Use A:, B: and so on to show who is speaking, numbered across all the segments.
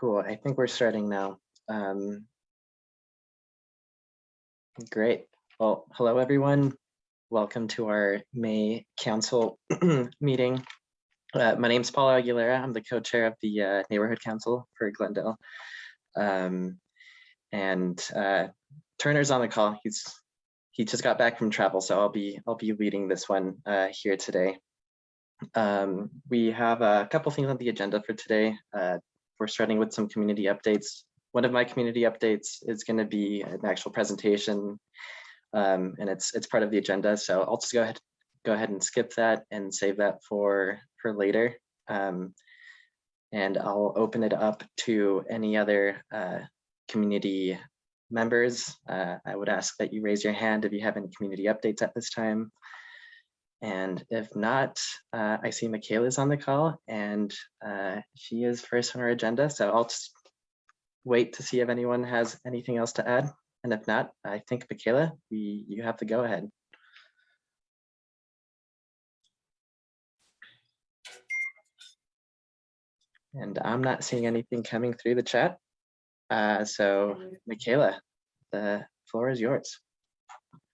A: Cool. I think we're starting now. Um, great. Well, hello, everyone. Welcome to our May Council meeting. Uh, my name is Paul Aguilera. I'm the co-chair of the uh, Neighborhood Council for Glendale. Um, and uh, Turner's on the call. He's he just got back from travel, so I'll be I'll be leading this one uh, here today. Um, we have a couple things on the agenda for today. Uh, we're starting with some community updates. One of my community updates is going to be an actual presentation, um, and it's it's part of the agenda. So I'll just go ahead go ahead and skip that and save that for for later. Um, and I'll open it up to any other uh, community members. Uh, I would ask that you raise your hand if you have any community updates at this time. And if not, uh, I see Michaela's on the call and uh, she is first on our agenda. So I'll just wait to see if anyone has anything else to add. And if not, I think Michaela, we, you have to go ahead. And I'm not seeing anything coming through the chat. Uh, so Michaela, the floor is yours.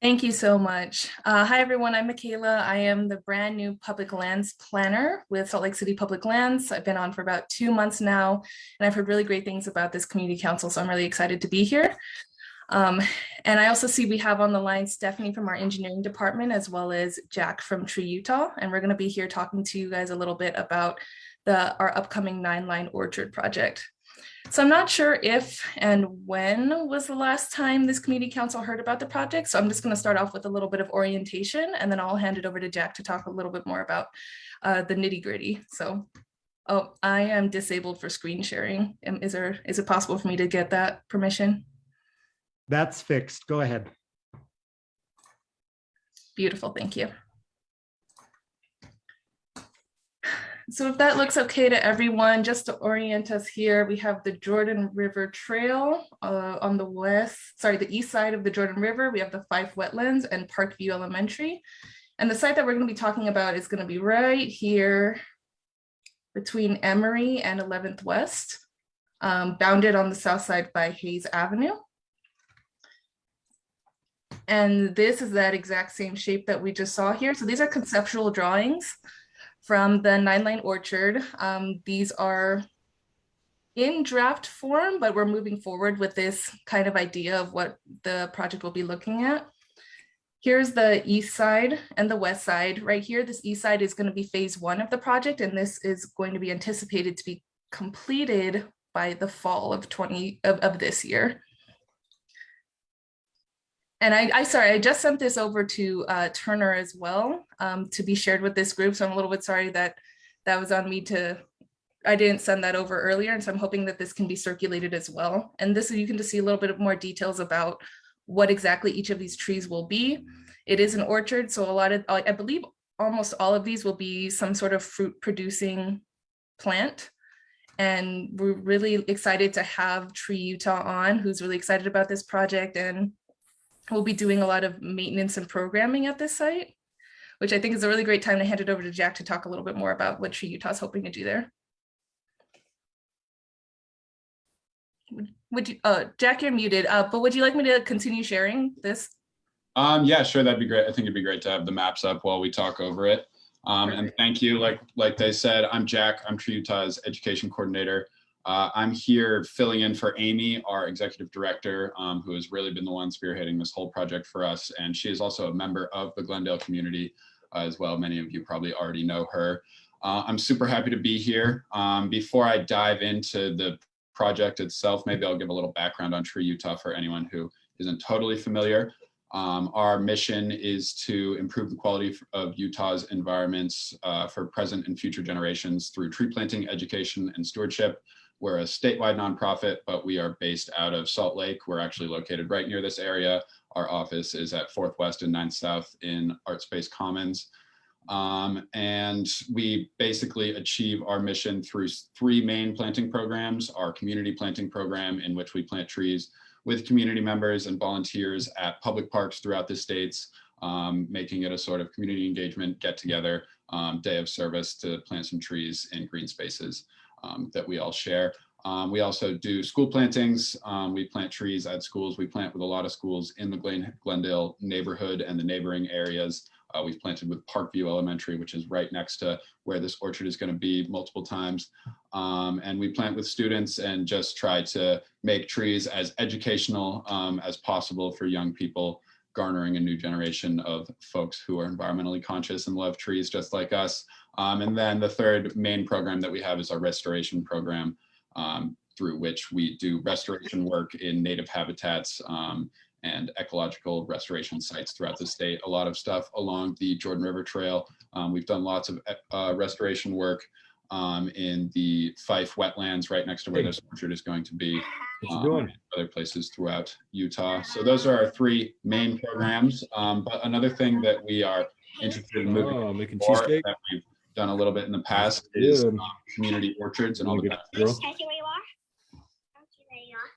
B: Thank you so much. Uh, hi, everyone. I'm Michaela. I am the brand new public lands planner with Salt Lake City Public Lands. I've been on for about two months now, and I've heard really great things about this community council, so I'm really excited to be here. Um, and I also see we have on the line Stephanie from our engineering department, as well as Jack from Tree Utah, and we're going to be here talking to you guys a little bit about the our upcoming nine line orchard project. So I'm not sure if and when was the last time this community council heard about the project. So I'm just going to start off with a little bit of orientation and then I'll hand it over to Jack to talk a little bit more about uh, the nitty gritty. So, oh, I am disabled for screen sharing. Is there, is it possible for me to get that permission?
C: That's fixed. Go ahead.
B: Beautiful. Thank you. So if that looks okay to everyone, just to orient us here, we have the Jordan River Trail uh, on the west, sorry, the east side of the Jordan River. We have the Fife Wetlands and Parkview Elementary. And the site that we're going to be talking about is going to be right here between Emery and 11th West, um, bounded on the south side by Hayes Avenue. And this is that exact same shape that we just saw here. So these are conceptual drawings from the Nine Line Orchard. Um, these are in draft form, but we're moving forward with this kind of idea of what the project will be looking at. Here's the east side and the west side. Right here, this east side is going to be phase one of the project, and this is going to be anticipated to be completed by the fall of 20 of, of this year. And I, I sorry, I just sent this over to uh, Turner as well um, to be shared with this group. So I'm a little bit sorry that that was on me to, I didn't send that over earlier. And so I'm hoping that this can be circulated as well. And this you can just see a little bit of more details about what exactly each of these trees will be. It is an orchard. So a lot of, I believe almost all of these will be some sort of fruit producing plant. And we're really excited to have Tree Utah on, who's really excited about this project and we'll be doing a lot of maintenance and programming at this site, which I think is a really great time to hand it over to Jack to talk a little bit more about what Tree Utah is hoping to do there. Would you, uh, Jack, you're muted, uh, but would you like me to continue sharing this?
D: Um, yeah, sure, that'd be great. I think it'd be great to have the maps up while we talk over it. Um, and thank you, like, like they said, I'm Jack, I'm Tree Utah's education coordinator. Uh, I'm here filling in for Amy, our executive director, um, who has really been the one spearheading this whole project for us. And she is also a member of the Glendale community uh, as well. Many of you probably already know her. Uh, I'm super happy to be here. Um, before I dive into the project itself, maybe I'll give a little background on Tree Utah for anyone who isn't totally familiar. Um, our mission is to improve the quality of Utah's environments uh, for present and future generations through tree planting, education, and stewardship. We're a statewide nonprofit, but we are based out of Salt Lake. We're actually located right near this area. Our office is at 4th West and 9th South in Artspace Commons. Um, and we basically achieve our mission through three main planting programs, our community planting program in which we plant trees with community members and volunteers at public parks throughout the states, um, making it a sort of community engagement get together um, day of service to plant some trees in green spaces um, that we all share. Um, we also do school plantings. Um, we plant trees at schools. We plant with a lot of schools in the Glen, Glendale neighborhood and the neighboring areas. Uh, we've planted with Parkview Elementary, which is right next to where this orchard is going to be multiple times. Um, and we plant with students and just try to make trees as educational um, as possible for young people, garnering a new generation of folks who are environmentally conscious and love trees just like us. Um, and then the third main program that we have is our restoration program, um, through which we do restoration work in native habitats um, and ecological restoration sites throughout the state. A lot of stuff along the Jordan River Trail. Um, we've done lots of uh, restoration work um, in the Fife wetlands right next to where this orchard is going to be. Um,
C: doing?
D: Other places throughout Utah. So those are our three main programs. Um, but another thing that we are interested in moving
E: Oh, making cheesecake.
D: That we've done a little bit in the past is um, community orchards and all the
E: Wanna get
D: benefits.
E: grill?
F: Can I see where you are? Can I see where you are?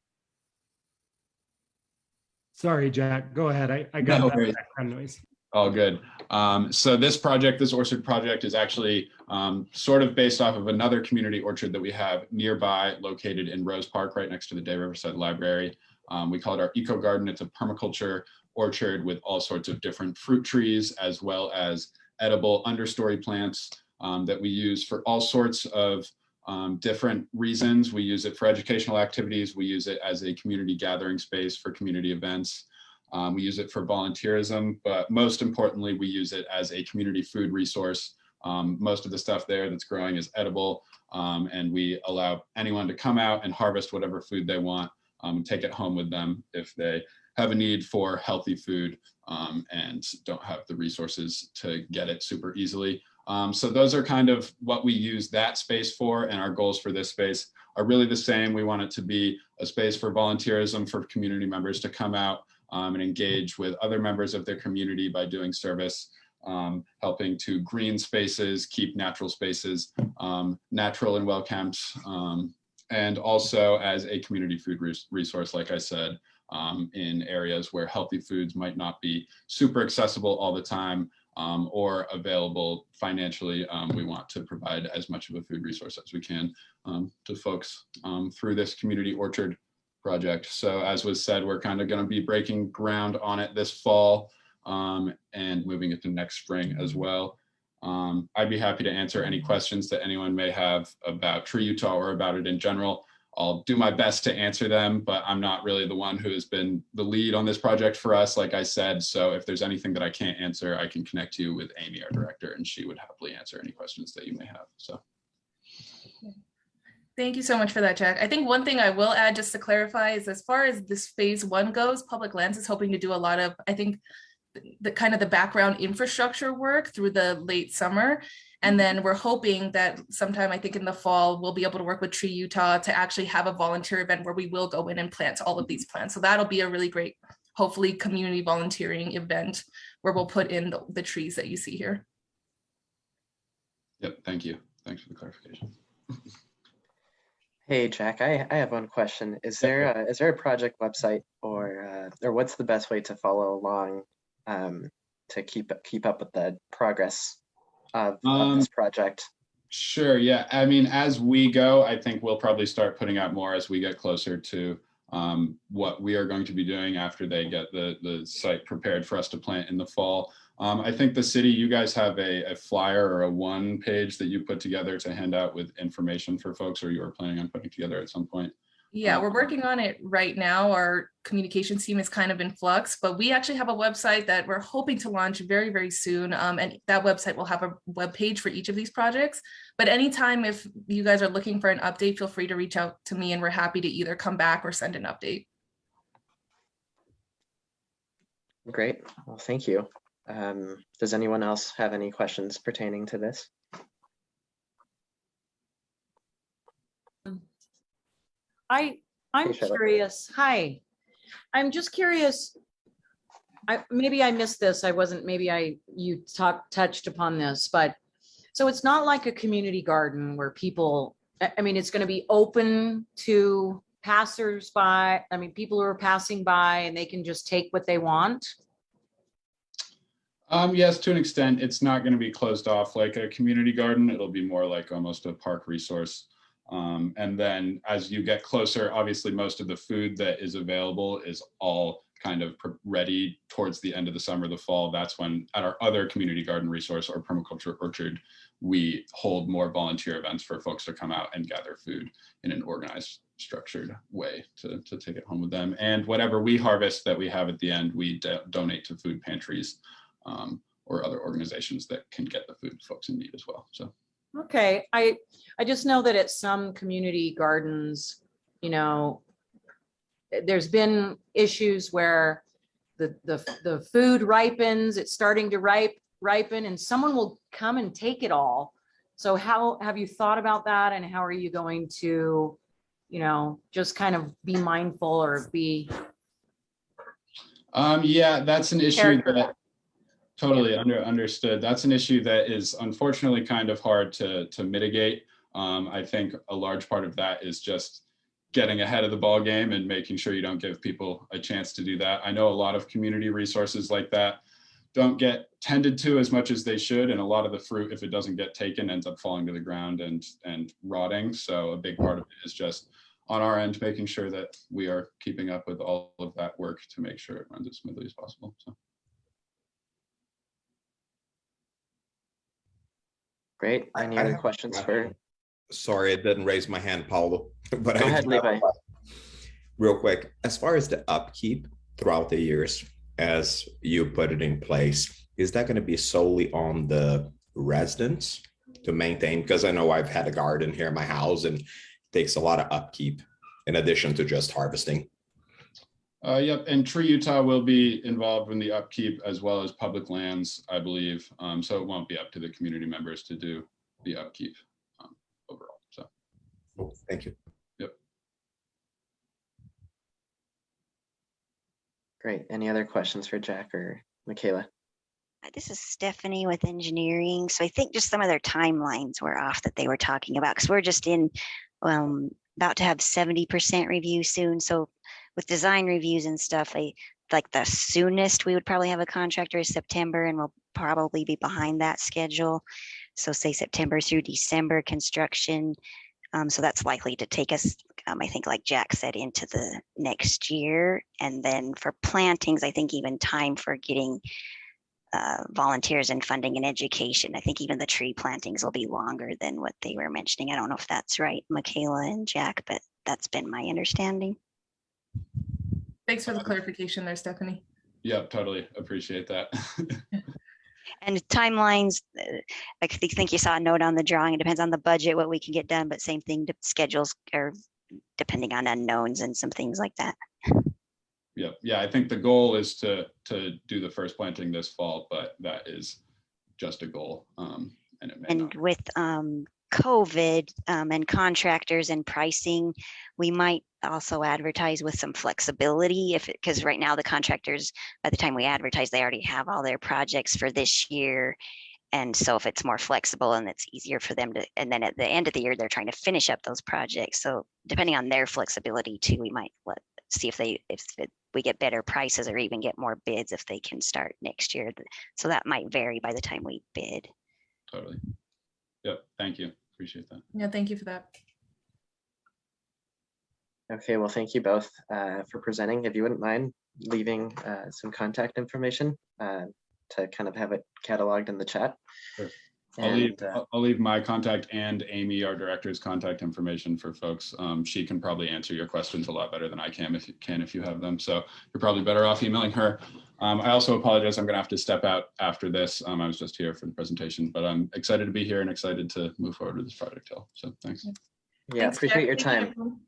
C: Sorry, Jack, go ahead. I, I got
D: No
C: that
D: worries.
C: background noise.
D: All good. Um, so this project, this orchard project is actually um, sort of based off of another community orchard that we have nearby located in Rose Park, right next to the Day Riverside Library. Um, we call it our eco garden. It's a permaculture orchard with all sorts of different fruit trees as well as edible understory plants um, that we use for all sorts of um, different reasons. We use it for educational activities. We use it as a community gathering space for community events. Um, we use it for volunteerism, but most importantly, we use it as a community food resource. Um, most of the stuff there that's growing is edible, um, and we allow anyone to come out and harvest whatever food they want um, and take it home with them if they have a need for healthy food um, and don't have the resources to get it super easily. Um, so those are kind of what we use that space for, and our goals for this space are really the same. We want it to be a space for volunteerism for community members to come out um, and engage with other members of their community by doing service, um, helping to green spaces, keep natural spaces um, natural and well kept, um, and also as a community food res- resource, like I said, um, in areas where healthy foods might not be super accessible all the time um, or available financially. Um, we want to provide as much of a food resource as we can um, to folks um, through this community orchard project. So as was said, we're kind of going to be breaking ground on it this fall um, and moving it to next spring as well. Um, I'd be happy to answer any questions that anyone may have about Tree Utah or about it in general. I'll do my best to answer them, but I'm not really the one who has been the lead on this project for us, like I said. So if there's anything that I can't answer, I can connect you with Amy, our director, and she would happily answer any questions that you may have. So.
B: Thank you so much for that, Jack. I think one thing I will add just to clarify is as far as this phase one goes, Public Lands is hoping to do a lot of, I think, the kind of the background infrastructure work through the late summer. And then we're hoping that sometime, I think in the fall, we'll be able to work with Tree Utah to actually have a volunteer event where we will go in and plant all of these plants. So that'll be a really great, hopefully, community volunteering event where we'll put in the, the trees that you see here.
D: Yep, thank you. Thanks for the clarification.
A: Hey, Jack, I, I have one question. Is
D: Yeah,
A: there a, is there a project website or, uh, or what's the best way to follow along um, to keep, keep up with the progress of, of this project?
D: Sure. Yeah. I mean, as we go, I think we'll probably start putting out more as we get closer to um, what we are going to be doing after they get the the site prepared for us to plant in the fall. Um, I think the city, you guys have a, a flyer or a one page that you put together to hand out with information for folks, or you are planning on putting together at some point.
B: Yeah, we're
D: Um,
B: working on it right now. Our communications team is kind of in flux, but we actually have a website that we're hoping to launch very, very soon. Um, and that website will have a web page for each of these projects. But anytime if you guys are looking for an update, feel free to reach out to me and we're happy to either come back or send an update.
A: Great. Well, thank you. Um, does anyone else have any questions pertaining to this?
G: I, I'm
A: Hey,
G: curious. Hi. I'm just curious. I, maybe I missed this. I wasn't, maybe I, you talked, touched upon this, but so it's not like a community garden where people, I, I mean, it's going to be open to passersby. I mean, people who are passing by and they can just take what they want.
D: Um, yes, to an extent, it's not going to be closed off like a community garden. It'll be more like almost a park resource. Um, and then as you get closer, obviously most of the food that is available is all kind of ready towards the end of the summer, the fall. That's when at our other community garden resource or permaculture orchard, we hold more volunteer events for folks to come out and gather food in an organized, structured way to, to take it home with them. And whatever we harvest that we have at the end, we do- donate to food pantries um, or other organizations that can get the food folks in need as well. So
G: Okay, I, I just know that at some community gardens, you know, there's been issues where the, the, the food ripens, it's starting to ripe, ripen, and someone will come and take it all. So how, have you thought about that and how are you going to, you know, just kind of be mindful or be,
D: Um, yeah, that's an issue that totally under, understood. That's an issue that is unfortunately kind of hard to, to mitigate. Um, I think a large part of that is just getting ahead of the ball game and making sure you don't give people a chance to do that. I know a lot of community resources like that don't get tended to as much as they should. And a lot of the fruit, if it doesn't get taken, ends up falling to the ground and, and rotting. So a big part of it is just on our end, making sure that we are keeping up with all of that work to make sure it runs as smoothly as possible. So.
A: Great.
E: I-
A: Any
E: I
A: other
E: have-
A: questions
E: I-
A: for,
E: Sorry, I didn't raise my hand, Paulo. But
A: Go
E: I
A: ahead, Levi.
E: Real quick, as far as the upkeep throughout the years, as you put it in place, is that going to be solely on the residents to maintain? Because I know I've had a garden here in my house and it takes a lot of upkeep in addition to just harvesting.
D: Uh, yep, and Tree Utah will be involved in the upkeep as well as public lands, I believe. Um, so it won't be up to the community members to do the upkeep um, overall. So,
E: Thank you. Yep.
A: Great. Any other questions for Jack or Michaela?
F: Uh, This is Stephanie with engineering. So I think just some of their timelines were off that they were talking about because we're just in um about to have seventy percent review soon. So with design reviews and stuff, I like the soonest we would probably have a contractor is September and we'll probably be behind that schedule. So say September through December construction. Um, so that's likely to take us, um, I think, like Jack said, into the next year. And then for plantings, I think even time for getting uh, volunteers and funding and education. I think even the tree plantings will be longer than what they were mentioning. I don't know if that's right, Michaela and Jack, but that's been my understanding.
B: Thanks for the clarification there, Stephanie.
D: Yeah, totally appreciate that.
F: And timelines, uh, I think you saw a note on the drawing. It depends on the budget, what we can get done, but same thing, the schedules are depending on unknowns and some things like that.
D: Yeah, yeah, I think the goal is to, to do the first planting this fall, but that is just a goal. Um, and it may
F: And
D: not.
F: with um, COVID um, and contractors and pricing, we might also advertise with some flexibility if, because right now the contractors, by the time we advertise, they already have all their projects for this year. And so if it's more flexible and it's easier for them to, and then at the end of the year, they're trying to finish up those projects. So depending on their flexibility too, we might let, see if they, if it- we get better prices or even get more bids if they can start next year. So that might vary by the time we bid.
D: Totally. Yep, thank you. Appreciate that.
B: Yeah, thank you for that.
A: Okay, well, thank you both uh, for presenting. If you wouldn't mind leaving uh, some contact information uh, to kind of have it cataloged in the chat.
D: Sure. I'll leave,
A: And, uh,
D: I'll- I'll leave my contact and Amy, our director's contact information for folks. Um, she can probably answer your questions a lot better than I can if you can, if you have them. So you're probably better off emailing her. Um, I also apologize. I'm gonna have to step out after this. Um, I was just here for the presentation, but I'm excited to be here and excited to move forward with this project, Hill. So thanks.
A: Yeah,
B: Thanks,
A: appreciate
B: Jack.
A: your time.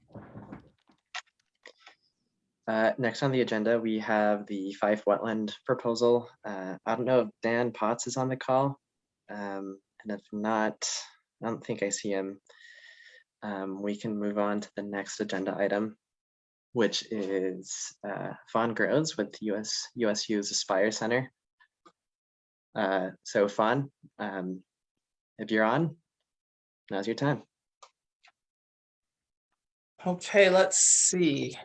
A: Uh, Next on the agenda, we have the Fife Wetland proposal. Uh, I don't know if Dan Potts is on the call. Um, And if not, I don't think I see him. Um, We can move on to the next agenda item, which is uh, Fawn Groves with US USU's Aspire Center. Uh, So Fawn, um, if you're on, now's your time.
H: Okay, let's see.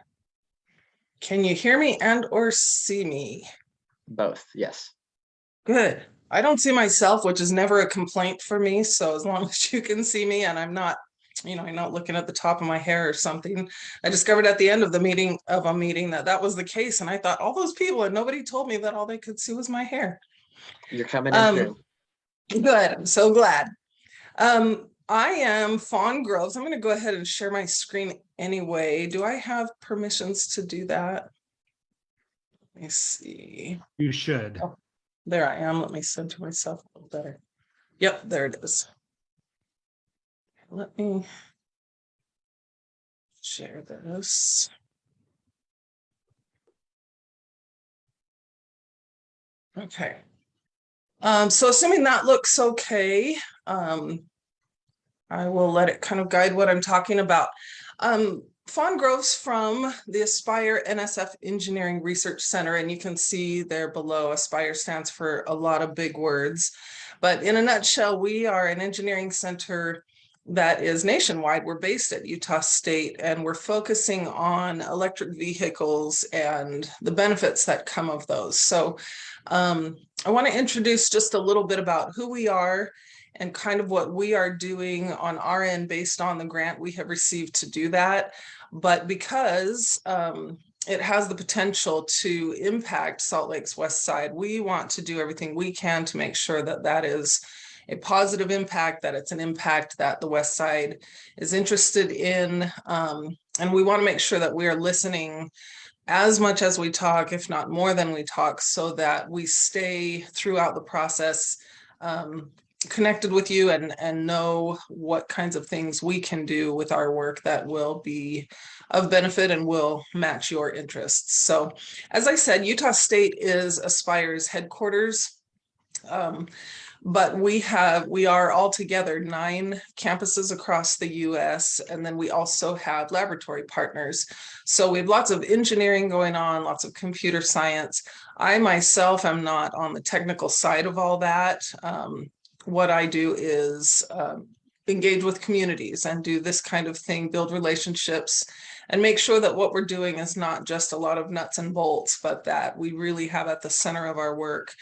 H: Can you hear me and or see me?
A: Both, yes.
H: Good. I don't see myself, which is never a complaint for me. So as long as you can see me and I'm not you know, I'm not looking at the top of my hair or something. I discovered at the end of the meeting of a meeting that that was the case. And I thought all those people and nobody told me that all they could see was my hair.
A: You're coming in
H: Um,
A: through.
H: Good, I'm so glad. Um, I am Fawn Groves. I'm gonna go ahead and share my screen anyway. Do I have permissions to do that? Let me see.
C: You should.
H: There I am. Let me center myself a little better. Yep, there it is. Let me share this. Okay. Um, so assuming that looks okay, um, I will let it kind of guide what I'm talking about. Um, Fawn Groves from the Aspire NSF Engineering Research Center, and you can see there below, Aspire stands for a lot of big words. But in a nutshell, we are an engineering center that is nationwide. We're based at Utah State and we're focusing on electric vehicles and the benefits that come of those. So um, I want to introduce just a little bit about who we are and kind of what we are doing on our end based on the grant we have received to do that. But because um, it has the potential to impact Salt Lake's west side, we want to do everything we can to make sure that that is a positive impact, that it's an impact that the west side is interested in. Um, and we want to make sure that we are listening as much as we talk, if not more than we talk, so that we stay throughout the process um, connected with you and, and know what kinds of things we can do with our work that will be of benefit and will match your interests. So as I said, Utah State is Aspire's headquarters. Um, but we have, we are all together nine campuses across the US, and then we also have laboratory partners. So we have lots of engineering going on, lots of computer science. I myself am not on the technical side of all that. Um, what I do is um, engage with communities and do this kind of thing, build relationships, and make sure that what we're doing is not just a lot of nuts and bolts, but that we really have at the center of our work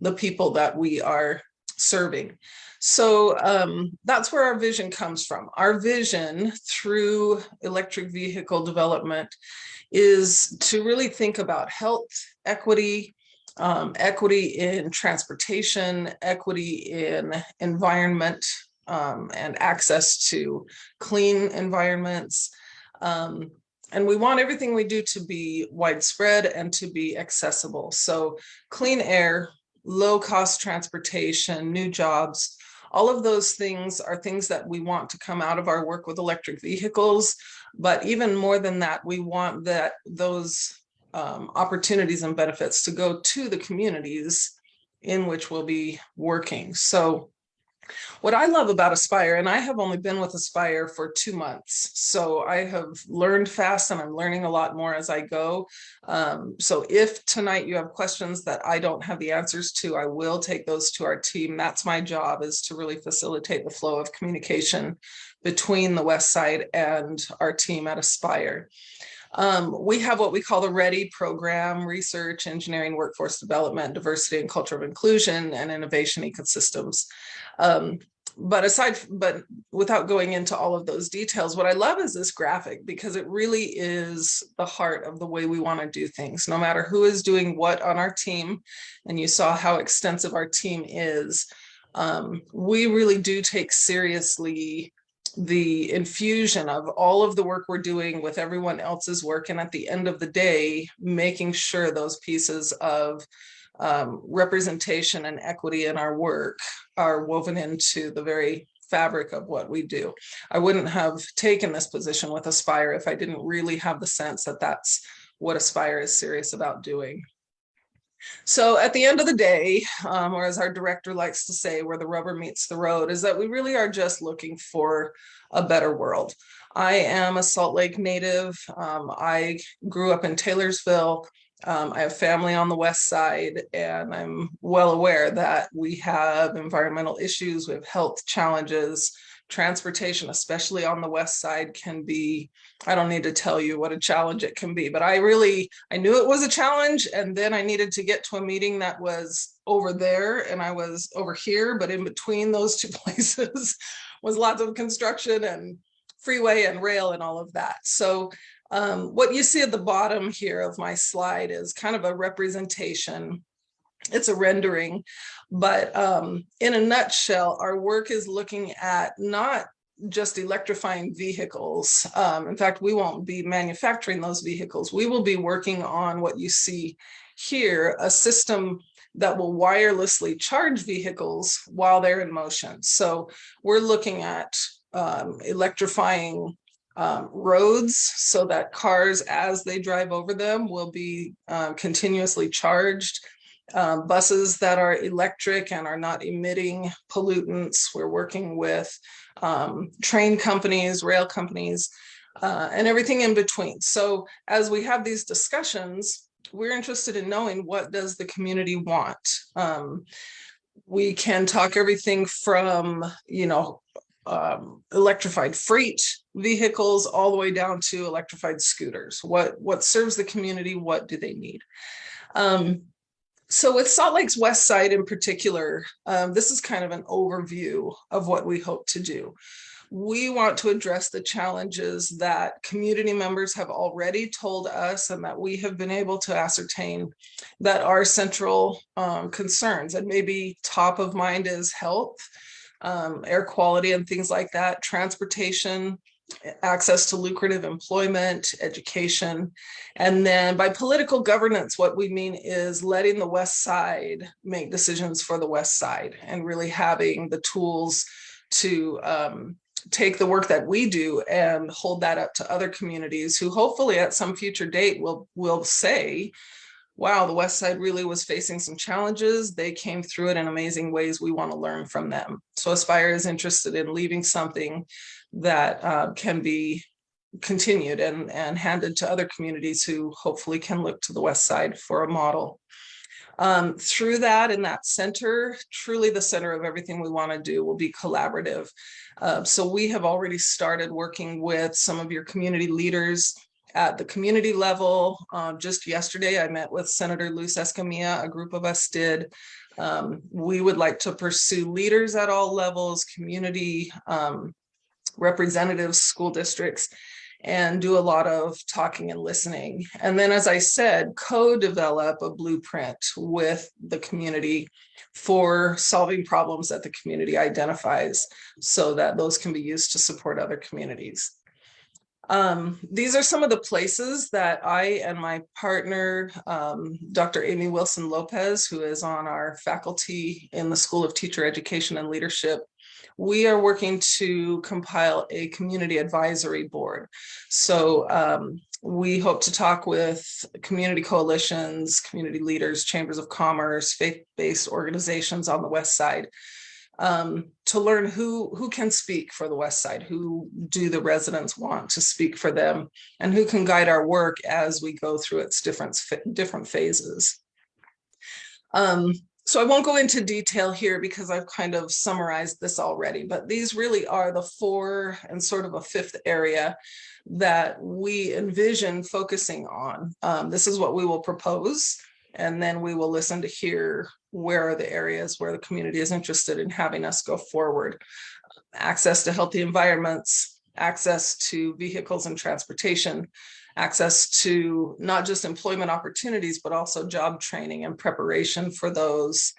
H: the people that we are serving. So um, that's where our vision comes from. Our vision through electric vehicle development is to really think about health, equity, um, equity in transportation, equity in environment, um, and access to clean environments. Um, and we want everything we do to be widespread and to be accessible. So clean air, low cost transportation, new jobs, all of those things are things that we want to come out of our work with electric vehicles. But even more than that, we want that those um, opportunities and benefits to go to the communities in which we'll be working. So what I love about Aspire, and I have only been with Aspire for two months, so I have learned fast and I'm learning a lot more as I go. Um, so if tonight you have questions that I don't have the answers to, I will take those to our team. That's my job is to really facilitate the flow of communication between the West Side and our team at Aspire. Um, we have what we call the READY program, Research, Engineering, Workforce Development, Diversity and Culture of Inclusion, and Innovation Ecosystems. Um, but aside, but without going into all of those details, what I love is this graphic because it really is the heart of the way we want to do things, no matter who is doing what on our team. And you saw how extensive our team is. Um, we really do take seriously the infusion of all of the work we're doing with everyone else's work. And at the end of the day, making sure those pieces of um, representation and equity in our work are woven into the very fabric of what we do. I wouldn't have taken this position with Aspire if I didn't really have the sense that that's what Aspire is serious about doing. So at the end of the day, um, or as our director likes to say, where the rubber meets the road, is that we really are just looking for a better world. I am a Salt Lake native. Um, I grew up in Taylorsville. Um, I have family on the west side, and I'm well aware that we have environmental issues, we have health challenges, transportation, especially on the west side, can be, I don't need to tell you what a challenge it can be, but I really, I knew it was a challenge, and then I needed to get to a meeting that was over there, and I was over here, but in between those two places was lots of construction and freeway and rail and all of that. So um, what you see at the bottom here of my slide is kind of a representation. It's a rendering, but um, in a nutshell, our work is looking at not just electrifying vehicles. Um, in fact, we won't be manufacturing those vehicles. We will be working on what you see here, a system that will wirelessly charge vehicles while they're in motion. So we're looking at um, electrifying um, roads so that cars, as they drive over them, will be uh, continuously charged. Um, buses that are electric and are not emitting pollutants. We're working with um, train companies, rail companies, uh, and everything in between. So as we have these discussions, we're interested in knowing what does the community want. Um, we can talk everything from, you know, um, electrified freight vehicles all the way down to electrified scooters. What what serves the community? What do they need? Um, so with Salt Lake's West Side in particular, um, this is kind of an overview of what we hope to do. We want to address the challenges that community members have already told us and that we have been able to ascertain that are central um, concerns and maybe top of mind is health, um, air quality and things like that, transportation, access to lucrative employment, education. And then by political governance, what we mean is letting the West Side make decisions for the West Side and really having the tools to um, take the work that we do and hold that up to other communities who hopefully at some future date will, will say, wow, the West Side really was facing some challenges. They came through it in amazing ways. We want to learn from them. So Aspire is interested in leaving something that uh, can be continued and, and handed to other communities who hopefully can look to the West Side for a model. Um, through that in that center, truly the center of everything we want to do will be collaborative. Uh, so we have already started working with some of your community leaders at the community level. Um, just yesterday, I met with Senator Luz Escamilla, a group of us did. Um, we would like to pursue leaders at all levels, community um, representatives, school districts, and do a lot of talking and listening. And then, as I said, co-develop a blueprint with the community for solving problems that the community identifies so that those can be used to support other communities. Um, these are some of the places that I and my partner, um, Dr. Amy Wilson Lopez, who is on our faculty in the School of Teacher Education and Leadership, we are working to compile a community advisory board. So um, we hope to talk with community coalitions, community leaders, chambers of commerce, faith-based organizations on the West Side um, to learn who who can speak for the West Side, who do the residents want to speak for them, and who can guide our work as we go through its different different phases. Um, so I won't go into detail here because I've kind of summarized this already, but these really are the four and sort of a fifth area that we envision focusing on. Um, this is what we will propose, and then we will listen to hear where are the areas where the community is interested in having us go forward. Access to healthy environments, access to vehicles and transportation, access to not just employment opportunities, but also job training and preparation for those.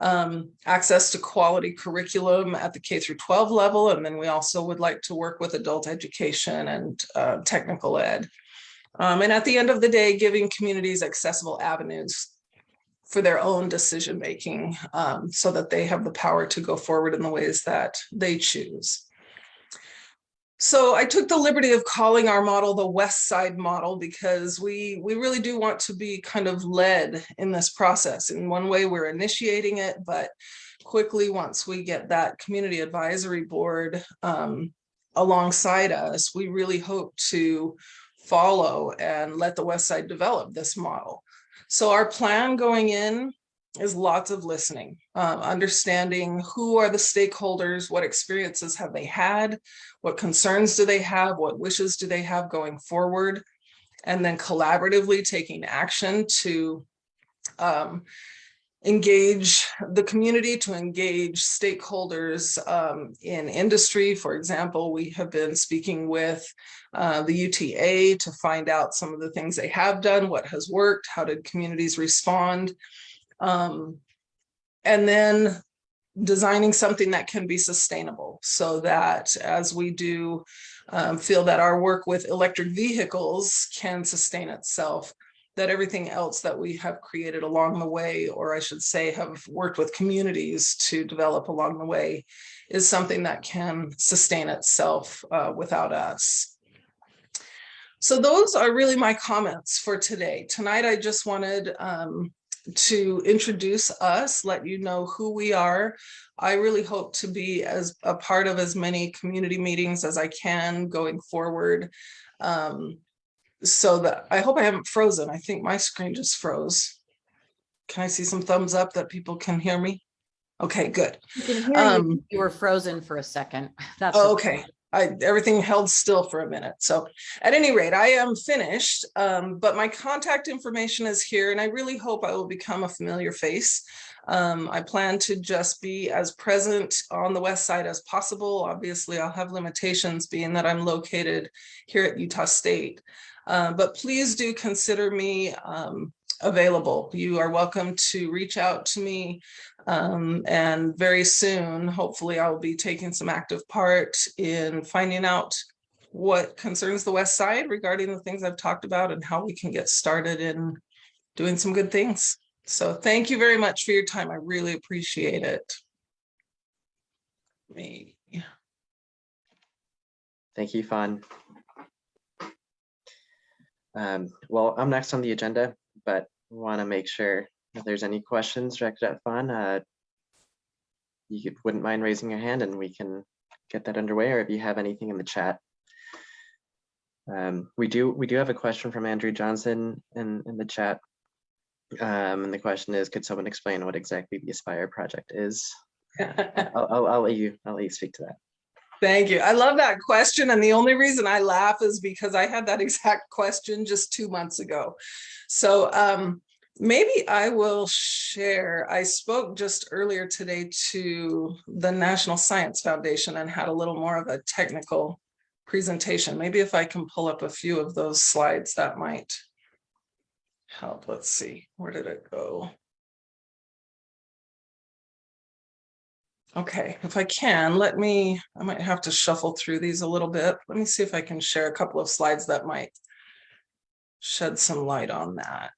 H: Um, access to quality curriculum at the K through 12 level. And then we also would like to work with adult education and uh, technical ed. Um, and at the end of the day, giving communities accessible avenues for their own decision making um, so that they have the power to go forward in the ways that they choose. So I took the liberty of calling our model the West Side model because we, we really do want to be kind of led in this process. In one way, we're initiating it, but quickly once we get that community advisory board um, alongside us, we really hope to follow and let the West Side develop this model. So our plan going in is lots of listening, um, understanding who are the stakeholders, what experiences have they had, what concerns do they have, what wishes do they have going forward, and then collaboratively taking action to um, engage the community, to engage stakeholders um, in industry. For example, we have been speaking with uh, the UTA to find out some of the things they have done, what has worked, how did communities respond. Um, and then designing something that can be sustainable so that as we do um, feel that our work with electric vehicles can sustain itself, that everything else that we have created along the way, or I should say have worked with communities to develop along the way, is something that can sustain itself uh, without us. So those are really my comments for today. Tonight, I just wanted um, to introduce us, let you know who we are. I really hope to be as a part of as many community meetings as I can going forward. Um, so that I hope I haven't frozen. I think my screen just froze. Can I see some thumbs up that people can hear me? Okay, good.
G: You.
H: Um,
G: You were frozen for a second. That's.
H: Oh, okay. I, everything held still for a minute. So at any rate, I am finished, um, but my contact information is here and I really hope I will become a familiar face. Um, I plan to just be as present on the west side as possible. Obviously, I'll have limitations being that I'm located here at Utah State. Uh, but please do consider me um, available. You are welcome to reach out to me. Um, and very soon, hopefully I'll be taking some active part in finding out what concerns the West Side regarding the things I've talked about and how we can get started in doing some good things. So thank you very much for your time. I really appreciate it. Me.
A: Thank you, Fawn. Um, well, I'm next on the agenda, but want to make sure if there's any questions directed at Fawn, uh, you could, wouldn't mind raising your hand and we can get that underway, or if you have anything in the chat. Um, we do we do have a question from Andrew Johnson in, in the chat. Um, and the question is, could someone explain what exactly the Aspire project is? I'll, I'll, I'll let you I'll let you speak to that.
H: Thank you. I love that question. And the only reason I laugh is because I had that exact question just two months ago. So um, maybe I will share. I spoke just earlier today to the National Science Foundation and had a little more of a technical presentation. Maybe if I can pull up a few of those slides, that might help. Let's see, where did it go? Okay, if I can, let me, I might have to shuffle through these a little bit. Let me see if I can share a couple of slides that might shed some light on that.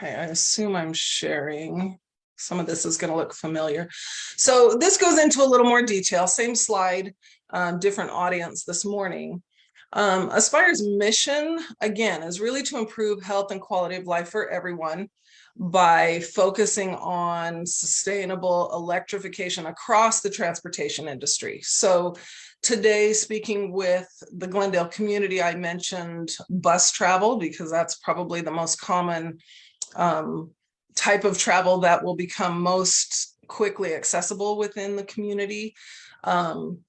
H: Okay, I assume I'm sharing. Some of this is going to look familiar. So this goes into a little more detail, same slide, um, different audience this morning. Um, Aspire's mission, again, is really to improve health and quality of life for everyone by focusing on sustainable electrification across the transportation industry. So today, speaking with the Glendale community, I mentioned bus travel because that's probably the most common um, type of travel that will become most quickly accessible within the community. Um,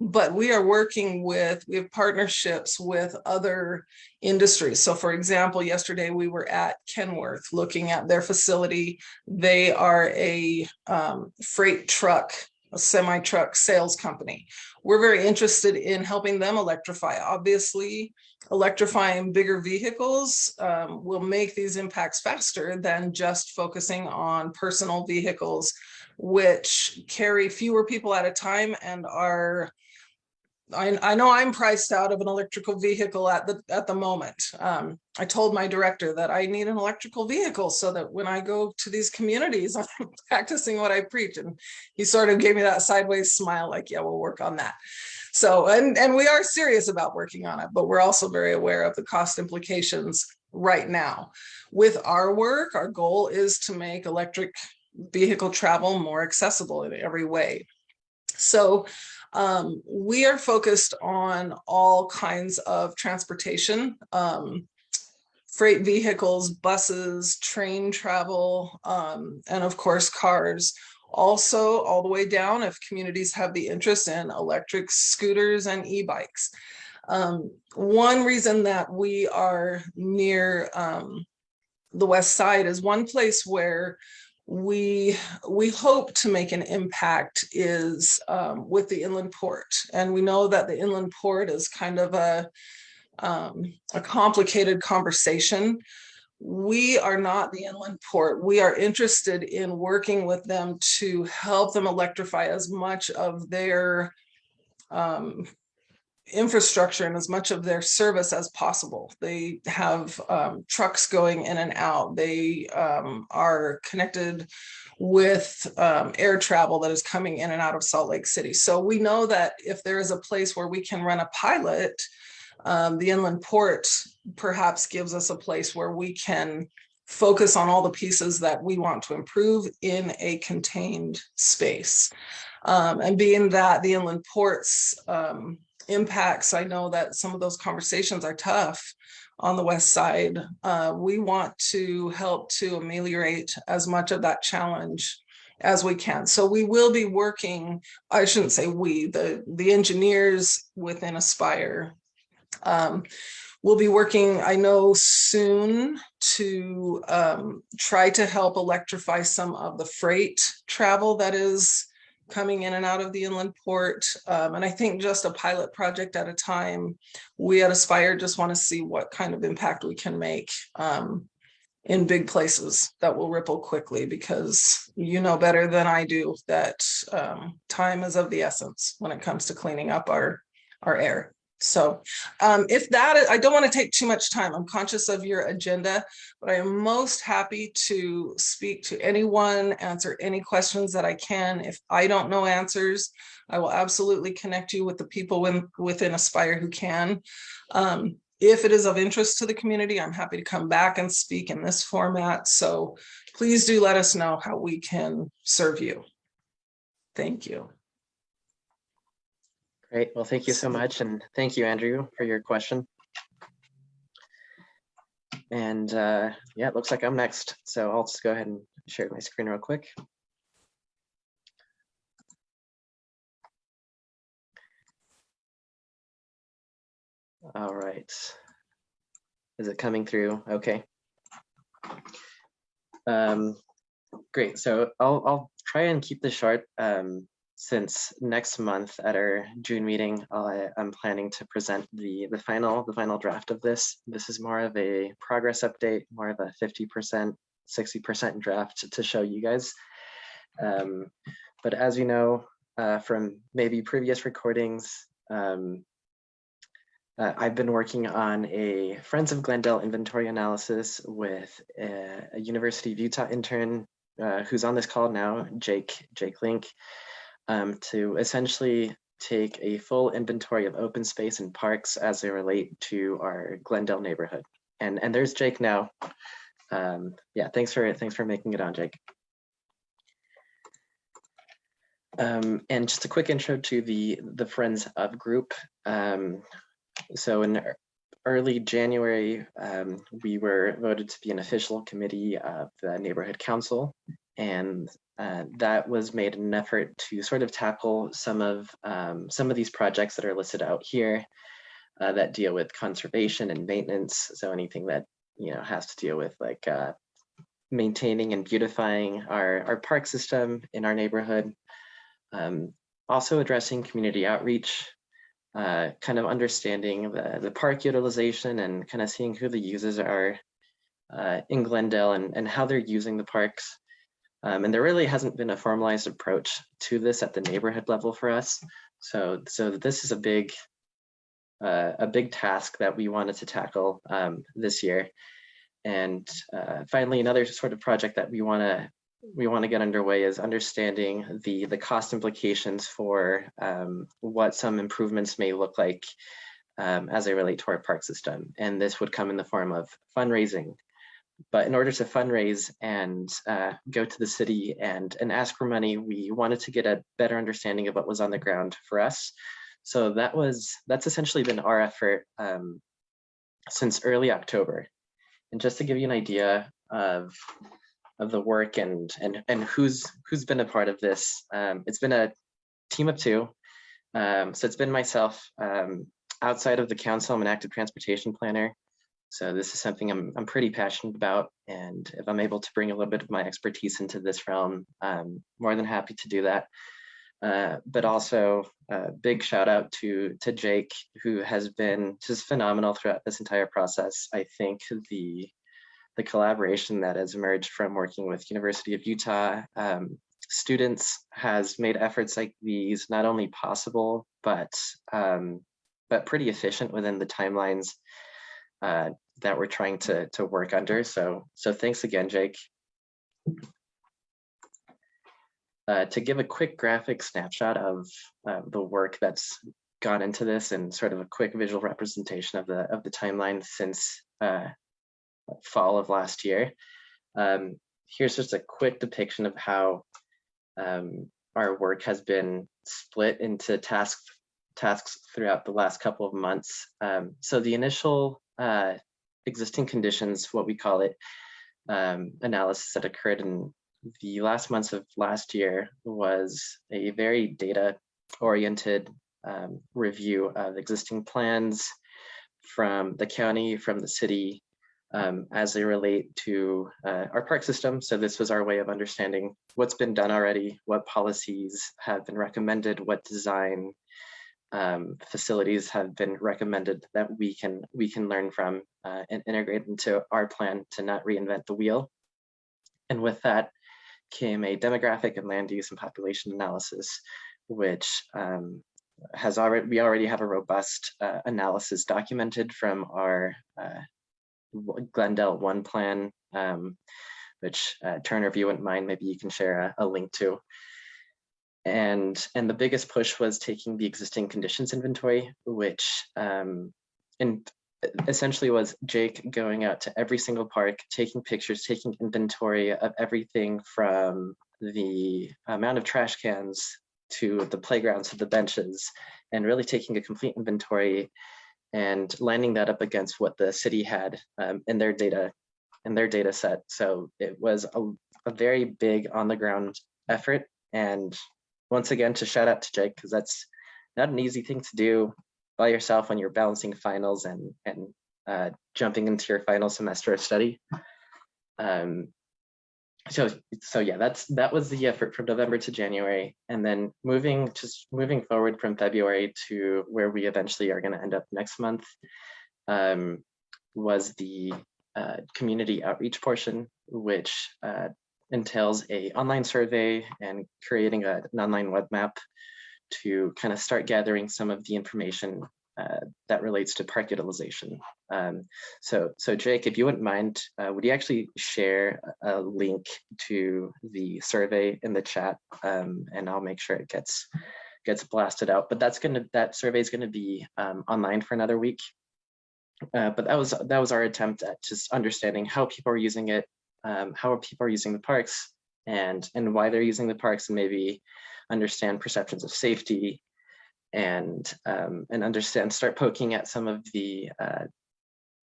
H: but we are working with, we have partnerships with other industries. So for example, yesterday we were at Kenworth looking at their facility. They are a um, freight truck, a semi truck sales company. We're very interested in helping them electrify. Obviously, electrifying bigger vehicles um, will make these impacts faster than just focusing on personal vehicles, which carry fewer people at a time and are I, I know I'm priced out of an electrical vehicle at the at the moment. Um, I told my director that I need an electrical vehicle so that when I go to these communities, I'm practicing what I preach. And he sort of gave me that sideways smile, like, yeah, we'll work on that. So, and and we are serious about working on it, but we're also very aware of the cost implications right now. With our work, our goal is to make electric vehicle travel more accessible in every way. So um, we are focused on all kinds of transportation, um, freight vehicles, buses, train travel, um, and of course cars. Also, all the way down if communities have the interest in electric scooters and e-bikes. Um, one reason that we are near um, the west side is one place where we we hope to make an impact is um, with the inland port, and we know that the inland port is kind of a um, a complicated conversation. We are not the inland port. We are interested in working with them to help them electrify as much of their um, infrastructure and as much of their service as possible. They have um, trucks going in and out. They um, are connected with um, air travel that is coming in and out of Salt Lake City. So we know that if there is a place where we can run a pilot, um, the inland port perhaps gives us a place where we can focus on all the pieces that we want to improve in a contained space. Um, and being that the inland ports um, impacts, I know that some of those conversations are tough on the west side. Uh, we want to help to ameliorate as much of that challenge as we can. So we will be working, I shouldn't say we, the, the engineers within Aspire um, we'll be working, I know soon to um, try to help electrify some of the freight travel that is coming in and out of the inland port. Um, and I think just a pilot project at a time, we at Aspire just want to see what kind of impact we can make um, in big places that will ripple quickly because you know better than I do that um, time is of the essence when it comes to cleaning up our, our air. So um, if that, I don't want to take too much time. I'm conscious of your agenda, but I am most happy to speak to anyone, answer any questions that I can. If I don't know answers, I will absolutely connect you with the people in, within Aspire who can. Um, if it is of interest to the community, I'm happy to come back and speak in this format. So please do let us know how we can serve you. Thank you.
A: Great. Well, thank you so much. And thank you, Andrew, for your question. And uh, yeah, it looks like I'm next. So I'll just go ahead and share my screen real quick. All right. Is it coming through? Okay. Um, great. So I'll, I'll try and keep this short. Um, since next month at our June meeting, I, I'm planning to present the, the final the final draft of this. This is more of a progress update, more of a 50%, 60% draft to, to show you guys. Um, but as you know uh, from maybe previous recordings, um, uh, I've been working on a Friends of Glendale inventory analysis with a, a University of Utah intern uh, who's on this call now, Jake Jake Link um, to essentially take a full inventory of open space and parks as they relate to our Glendale neighborhood. And and there's Jake now. Um, yeah, thanks for thanks for making it on, Jake. Um, and just a quick intro to the the Friends of group. Um, so in early January, um, we were voted to be an official committee of the neighborhood council, and uh, that was made in an effort to sort of tackle some of um, some of these projects that are listed out here uh, that deal with conservation and maintenance. So anything that you know has to deal with like uh, maintaining and beautifying our our park system in our neighborhood. Um, also addressing community outreach, uh, kind of understanding the the park utilization and kind of seeing who the users are uh, in Glendale and and how they're using the parks. Um, and there really hasn't been a formalized approach to this at the neighborhood level for us. So, so this is a big, uh, a big task that we wanted to tackle um, this year. And uh, finally, another sort of project that we want to we want to get underway is understanding the the cost implications for um, what some improvements may look like um, as they relate to our park system. And this would come in the form of fundraising, but in order to fundraise and uh, go to the city and, and ask for money, we wanted to get a better understanding of what was on the ground for us. So that was that's essentially been our effort um, since early October. And just to give you an idea of of the work and and and who's who's been a part of this, um, it's been a team of two. Um, so it's been myself, um, outside of the council, I'm an active transportation planner. So this is something I'm, I'm pretty passionate about. And if I'm able to bring a little bit of my expertise into this realm, I'm more than happy to do that. Uh, but also a big shout out to, to Jake, who has been just phenomenal throughout this entire process. I think the, the collaboration that has emerged from working with University of Utah um, students has made efforts like these not only possible, but um, but pretty efficient within the timelines uh, that we're trying to to work under. So so thanks again, Jake. Uh, to give a quick graphic snapshot of uh, the work that's gone into this and sort of a quick visual representation of the of the timeline since uh, fall of last year. Um, here's just a quick depiction of how um, our work has been split into tasks tasks throughout the last couple of months. Um, so the initial uh, existing conditions, what we call it, um, analysis that occurred in the last months of last year was a very data oriented um, review of existing plans from the county, from the city, um, as they relate to uh, our park system. So this was our way of understanding what's been done already, what policies have been recommended, what design um, facilities have been recommended that we can we can learn from uh, and integrate into our plan to not reinvent the wheel. And with that came a demographic and land use and population analysis, which um, has already we already have a robust uh, analysis documented from our uh, Glendale One plan, um, which uh, Turner, if you wouldn't mind, maybe you can share a, a link to. And, and the biggest push was taking the existing conditions inventory, which um, in, essentially was Jake going out to every single park, taking pictures, taking inventory of everything from the amount of trash cans to the playgrounds to the benches, and really taking a complete inventory and lining that up against what the city had um, in their data in their data set. So it was a, a very big on the ground effort. And once again, to shout out to Jake, because that's not an easy thing to do by yourself when you're balancing finals and, and uh, jumping into your final semester of study. Um, so so yeah that's that was the effort from november to january and then moving just moving forward from february to where we eventually are going to end up next month um, was the uh, community outreach portion which uh, entails a online survey and creating a, an online web map to kind of start gathering some of the information uh, that relates to park utilization. Um, so, so Jake, if you wouldn't mind, uh, would you actually share a link to the survey in the chat, um, and I'll make sure it gets gets blasted out. But that's gonna that survey is gonna be um, online for another week. Uh, but that was that was our attempt at just understanding how people are using it, um, how are people are using the parks, and and why they're using the parks, and maybe understand perceptions of safety and um, and understand, start poking at some of the uh,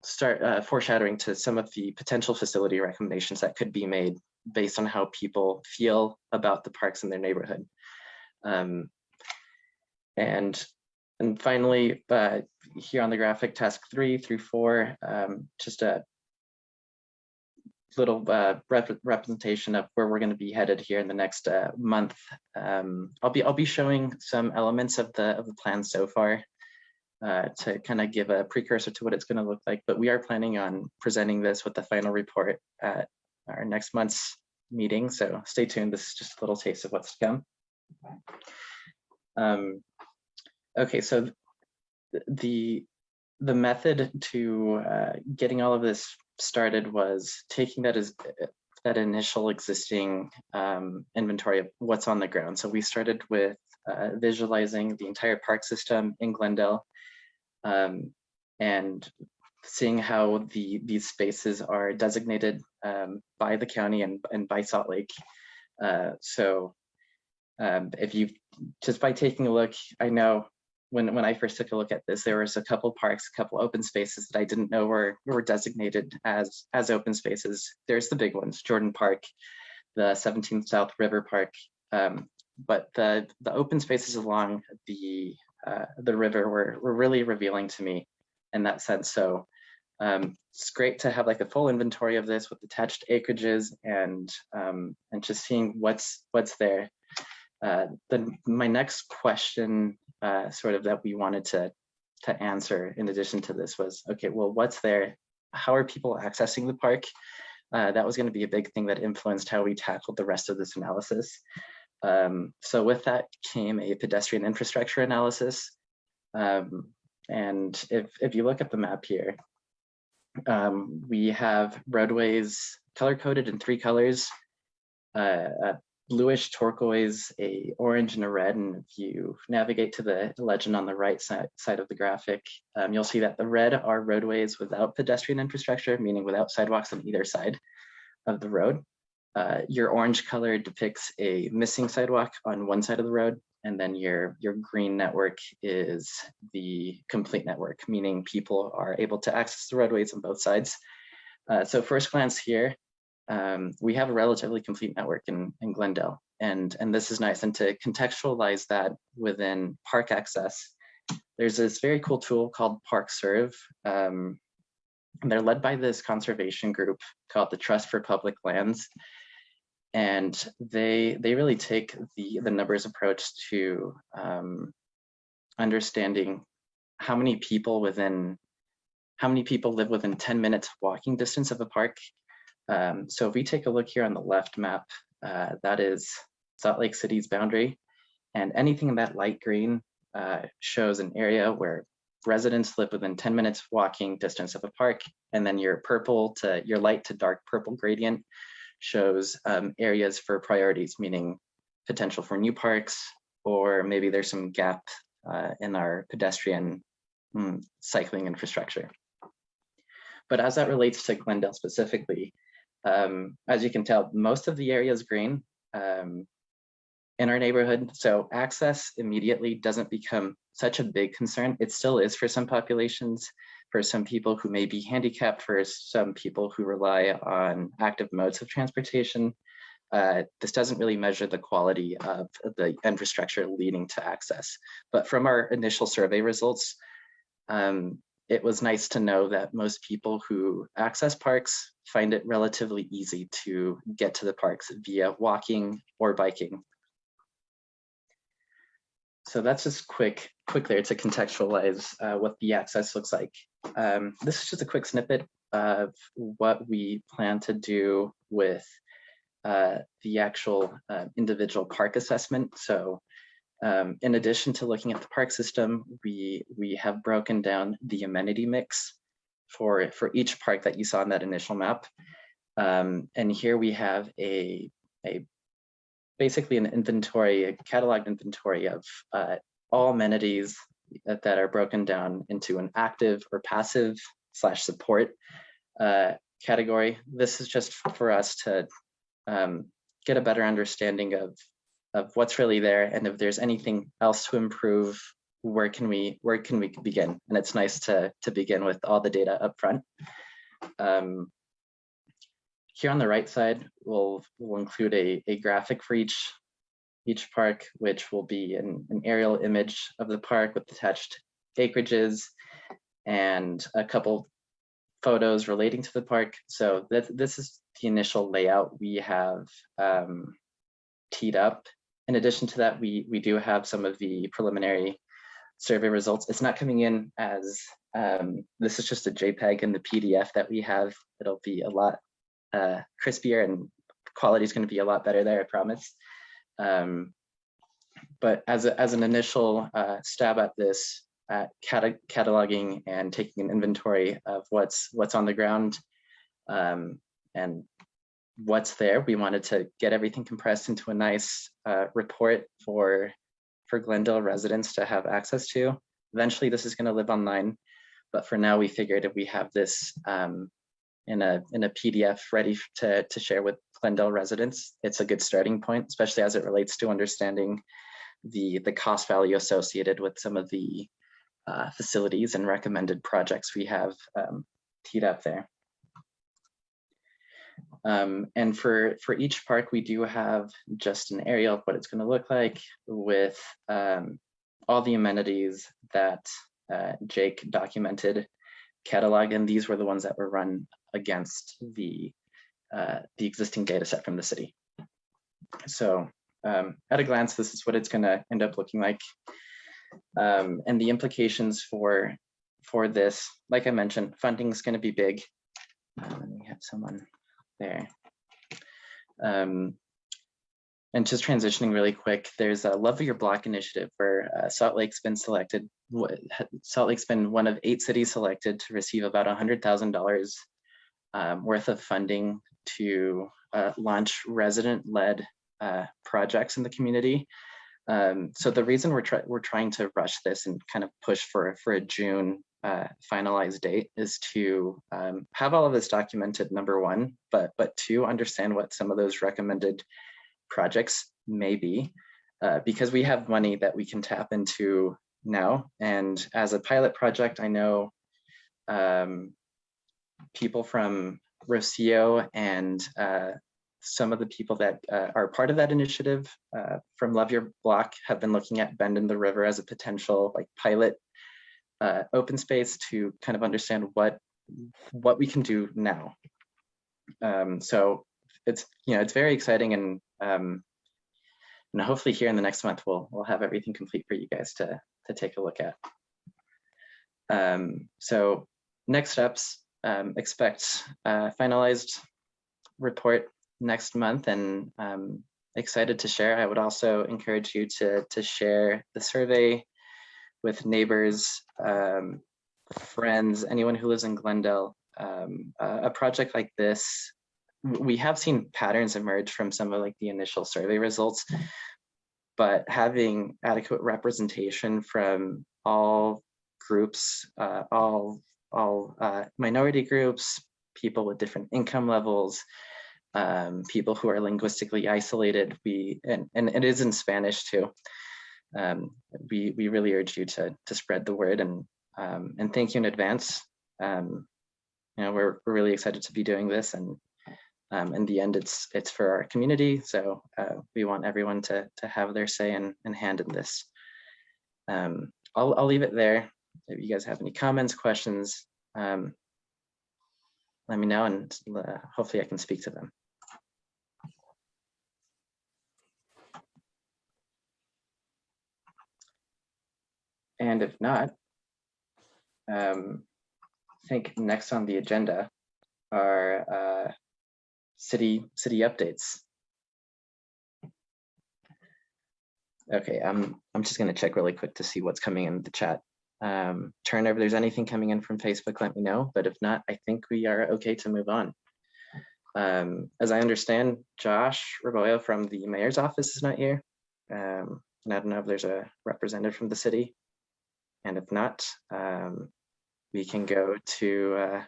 A: start uh, foreshadowing to some of the potential facility recommendations that could be made based on how people feel about the parks in their neighborhood. Um, and and finally, uh, here on the graphic, task three through four, um, just a little uh, rep representation of where we're going to be headed here in the next uh, month. Um, I'll be I'll be showing some elements of the of the plan so far uh, to kind of give a precursor to what it's going to look like. But we are planning on presenting this with the final report at our next month's meeting. So stay tuned. This is just a little taste of what's to come. Um, okay, so the the method to uh, getting all of this started was taking that as that initial existing um, inventory of what's on the ground. So we started with uh, visualizing the entire park system in Glendale um, and seeing how the these spaces are designated um, by the county and, and by Salt Lake. Uh, so um, if you just by taking a look, I know when when I first took a look at this, there was a couple parks, a couple open spaces that I didn't know were were designated as as open spaces. There's the big ones, Jordan Park, the 17th South River Park, um, but the the open spaces along the uh, the river were, were really revealing to me in that sense. So um, it's great to have like a full inventory of this with attached acreages and um, and just seeing what's what's there. Uh, then my next question uh, sort of that we wanted to to answer in addition to this was, okay, well, what's there? How are people accessing the park? Uh, that was going to be a big thing that influenced how we tackled the rest of this analysis. Um, so with that came a pedestrian infrastructure analysis. Um, and if, if you look at the map here, um, we have roadways color coded in three colors, uh, bluish turquoise, a orange and a red. And if you navigate to the legend on the right side, side of the graphic, um, you'll see that the red are roadways without pedestrian infrastructure, meaning without sidewalks on either side of the road. Uh, your orange color depicts a missing sidewalk on one side of the road, and then your, your green network is the complete network, meaning people are able to access the roadways on both sides. Uh, so first glance here, um, we have a relatively complete network in, in Glendale, and, and this is nice. And to contextualize that within park access, there's this very cool tool called ParkServe. Um, and they're led by this conservation group called the Trust for Public Lands and they they really take the the numbers approach to um, understanding how many people within how many people live within 10 minutes walking distance of a park. Um, so if we take a look here on the left map, uh, that is Salt Lake City's boundary, and anything in that light green uh, shows an area where residents live within 10 minutes walking distance of a park, and then your purple to your light to dark purple gradient shows um, areas for priorities, meaning potential for new parks, or maybe there's some gap uh, in our pedestrian mm, cycling infrastructure. But as that relates to Glendale specifically, um, as you can tell, most of the area is green um, in our neighborhood. So access immediately doesn't become such a big concern. It still is for some populations, for some people who may be handicapped, for some people who rely on active modes of transportation. Uh, this doesn't really measure the quality of the infrastructure leading to access. But from our initial survey results, um, it was nice to know that most people who access parks find it relatively easy to get to the parks via walking or biking. So that's just quick, quick there to contextualize uh, what the access looks like. Um, this is just a quick snippet of what we plan to do with uh, the actual uh, individual park assessment. So um, in addition to looking at the park system, we, we have broken down the amenity mix for, for each park that you saw in that initial map. Um, and here we have a, a basically an inventory, a cataloged inventory of uh, all amenities that, that, are broken down into an active or passive slash support uh, category. This is just for us to um, get a better understanding of, of what's really there and if there's anything else to improve, where can we where can we begin? And it's nice to, to begin with all the data up front. Um, here on the right side, we'll, we'll include a, a graphic for each, each park, which will be an, an aerial image of the park with attached acreages and a couple photos relating to the park. So that, this is the initial layout we have um, teed up. In addition to that, we, we do have some of the preliminary survey results. It's not coming in as, um, this is just a JPEG in the PDF that we have. It'll be a lot uh, crispier and quality is going to be a lot better there, I promise. Um, but as, a, as an initial uh, stab at this, at cata cataloging and taking an inventory of what's what's on the ground um, and what's there, we wanted to get everything compressed into a nice uh, report for for Glendale residents to have access to. Eventually, this is going to live online, but for now, we figured if we have this um, in a in a PDF ready to to share with Glendale residents, it's a good starting point, especially as it relates to understanding the the cost value associated with some of the uh, facilities and recommended projects we have um, teed up there. Um, and for for each park, we do have just an area of what it's going to look like with um, all the amenities that uh, Jake documented, catalog. and these were the ones that were run against the uh, the existing data set from the city. So um, at a glance, this is what it's going to end up looking like. Um, and the implications for for this, like I mentioned, funding is going to be big. Uh, let me have someone there. Um, and just transitioning really quick, there's a Love Your Block initiative where uh, Salt Lake's been selected. Salt Lake's been one of eight cities selected to receive about $100,000 um, worth of funding to uh, launch resident-led uh, projects in the community. Um, so the reason we're, we're trying to rush this and kind of push for, for a June uh, finalized date is to um, have all of this documented, number one, but, but two, understand what some of those recommended projects may be, uh, because we have money that we can tap into now. And as a pilot project, I know um, people from Rocio and uh, some of the people that uh, are part of that initiative uh, from Love Your Block have been looking at Bend in the River as a potential like pilot uh, open space to kind of understand what what we can do now. Um, so it's you know it's very exciting and um, and hopefully here in the next month we'll we'll have everything complete for you guys to to take a look at. Um, so next steps um, expect finalized report next month and um, excited to share. I would also encourage you to to share the survey with neighbors, um, friends, anyone who lives in Glendale. Um, a project like this, we have seen patterns emerge from some of like the initial survey results, but having adequate representation from all groups, uh, all all uh, minority groups, people with different income levels, um, people who are linguistically isolated. We and, and it is in Spanish too um, we, we really urge you to, to spread the word and, um, and thank you in advance. Um, you know, we're, we're really excited to be doing this and um, in the end, it's it's for our community. So uh, we want everyone to, to have their say and, and hand in this. Um, I'll, I'll leave it there. If you guys have any comments, questions, um, let me know and uh, hopefully I can speak to them. And if not, um, I think next on the agenda are uh, city city updates. Okay, I'm I'm just gonna check really quick to see what's coming in the chat. Um, turn over, there's anything coming in from Facebook, let me know. But if not, I think we are okay to move on. Um, as I understand, Josh Rebollo from the mayor's office is not here. Um, and I don't know if there's a representative from the city. And if not, um, we can go to uh,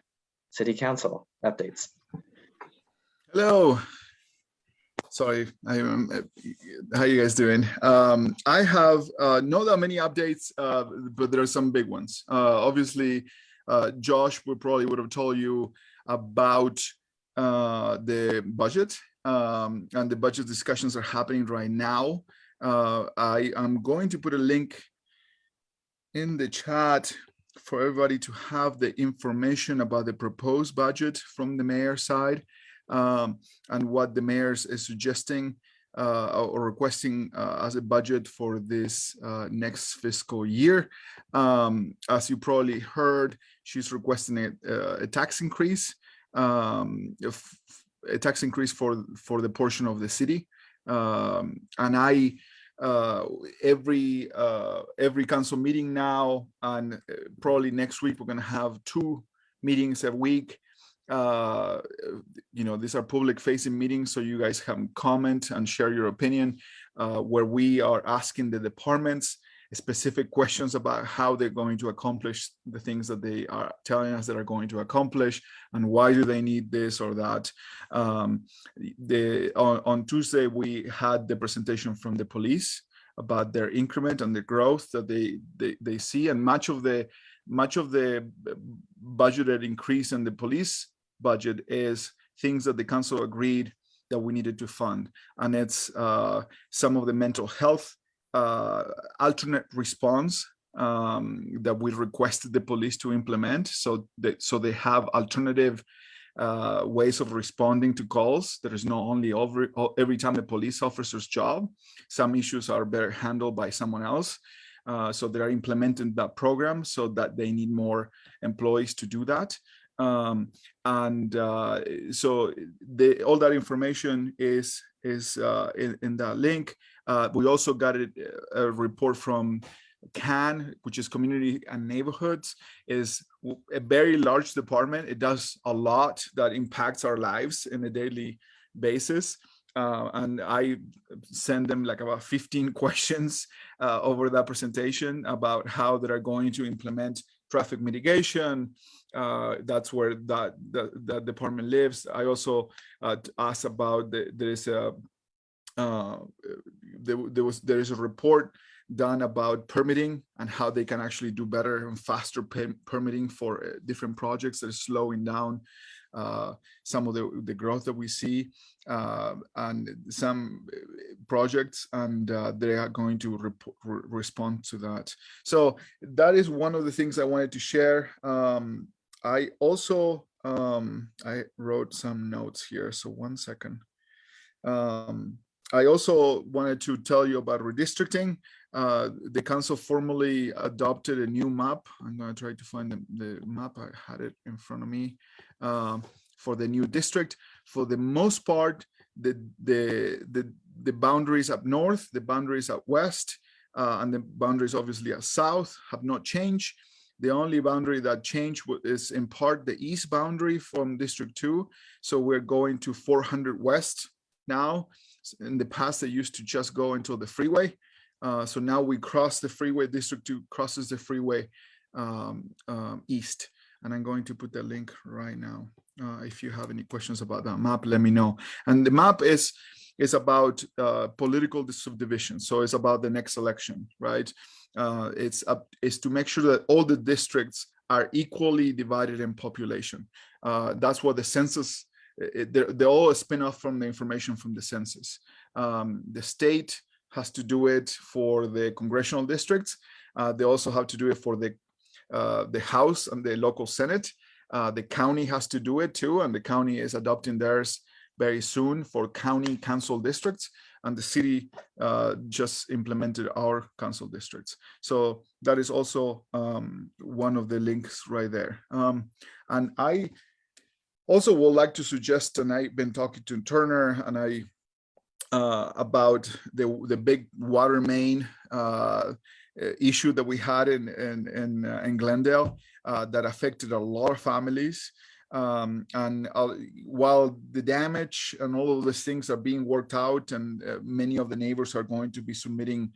A: city council updates.
I: Hello. Sorry, I am. How you guys doing? Um, I have uh, not that many updates, uh, but there are some big ones. Uh, obviously, uh, Josh would probably would have told you about uh, the budget, um, and the budget discussions are happening right now. Uh, I am going to put a link in the chat for everybody to have the information about the proposed budget from the mayor's side um, and what the mayor is suggesting uh, or requesting uh, as a budget for this uh, next fiscal year. Um, as you probably heard, she's requesting a, uh, a tax increase, um, a tax increase for for the portion of the city, um, and I uh, every uh, every council meeting now, and uh, probably next week we're going to have two meetings a week. Uh, you know, these are public facing meetings, so you guys can comment and share your opinion, uh, where we are asking the departments specific questions about how they're going to accomplish the things that they are telling us that are going to accomplish and why do they need this or that. Um, the, on, on Tuesday, we had the presentation from the police about their increment and the growth that they, they, they see and much of the much of the budgeted increase in the police budget is things that the council agreed that we needed to fund and it's uh, some of the mental health uh, alternate response um, that we requested the police to implement. So that so they have alternative uh, ways of responding to calls. There is not only over, every time the police officer's job. Some issues are better handled by someone else. Uh, so they are implementing that program so that they need more employees to do that. Um, and uh, so the, all that information is is uh, in, in that link. Uh, we also got a, a report from CAN, which is Community and Neighborhoods, is a very large department. It does a lot that impacts our lives in a daily basis. Uh, and I send them like about 15 questions uh, over that presentation about how they are going to implement traffic mitigation. Uh, that's where that, that, that department lives. I also uh, asked about the, there is a uh, there, there was there is a report done about permitting and how they can actually do better and faster permitting for uh, different projects that are slowing down uh, some of the, the growth that we see uh, and some uh, projects and uh, they are going to re respond to that. So that is one of the things I wanted to share. Um, I also, um, I wrote some notes here. So one second. Um, I also wanted to tell you about redistricting. Uh, the council formally adopted a new map. I'm going to try to find the, the map. I had it in front of me um, for the new district. For the most part, the, the, the, the boundaries up north, the boundaries up west, uh, and the boundaries obviously at south have not changed. The only boundary that changed is in part the east boundary from District 2. So we're going to 400 West now in the past, they used to just go until the freeway. Uh, so now we cross the freeway, District 2 crosses the freeway um, um, east. And I'm going to put the link right now. Uh, if you have any questions about that map, let me know. And the map is is about uh, political subdivision. So it's about the next election, right? Uh, it's up is to make sure that all the districts are equally divided in population. Uh, that's what the census it, they're, they're all a spin-off from the information from the census. Um, the state has to do it for the congressional districts. Uh, they also have to do it for the uh, the House and the local Senate. Uh, the county has to do it too, and the county is adopting theirs very soon for county council districts, and the city uh, just implemented our council districts. So that is also um, one of the links right there. Um, and I also would like to suggest, and I've been talking to Turner and I uh, about the the big water main uh, issue that we had in in in, uh, in Glendale uh, that affected a lot of families. Um, and uh, while the damage and all of these things are being worked out, and uh, many of the neighbors are going to be submitting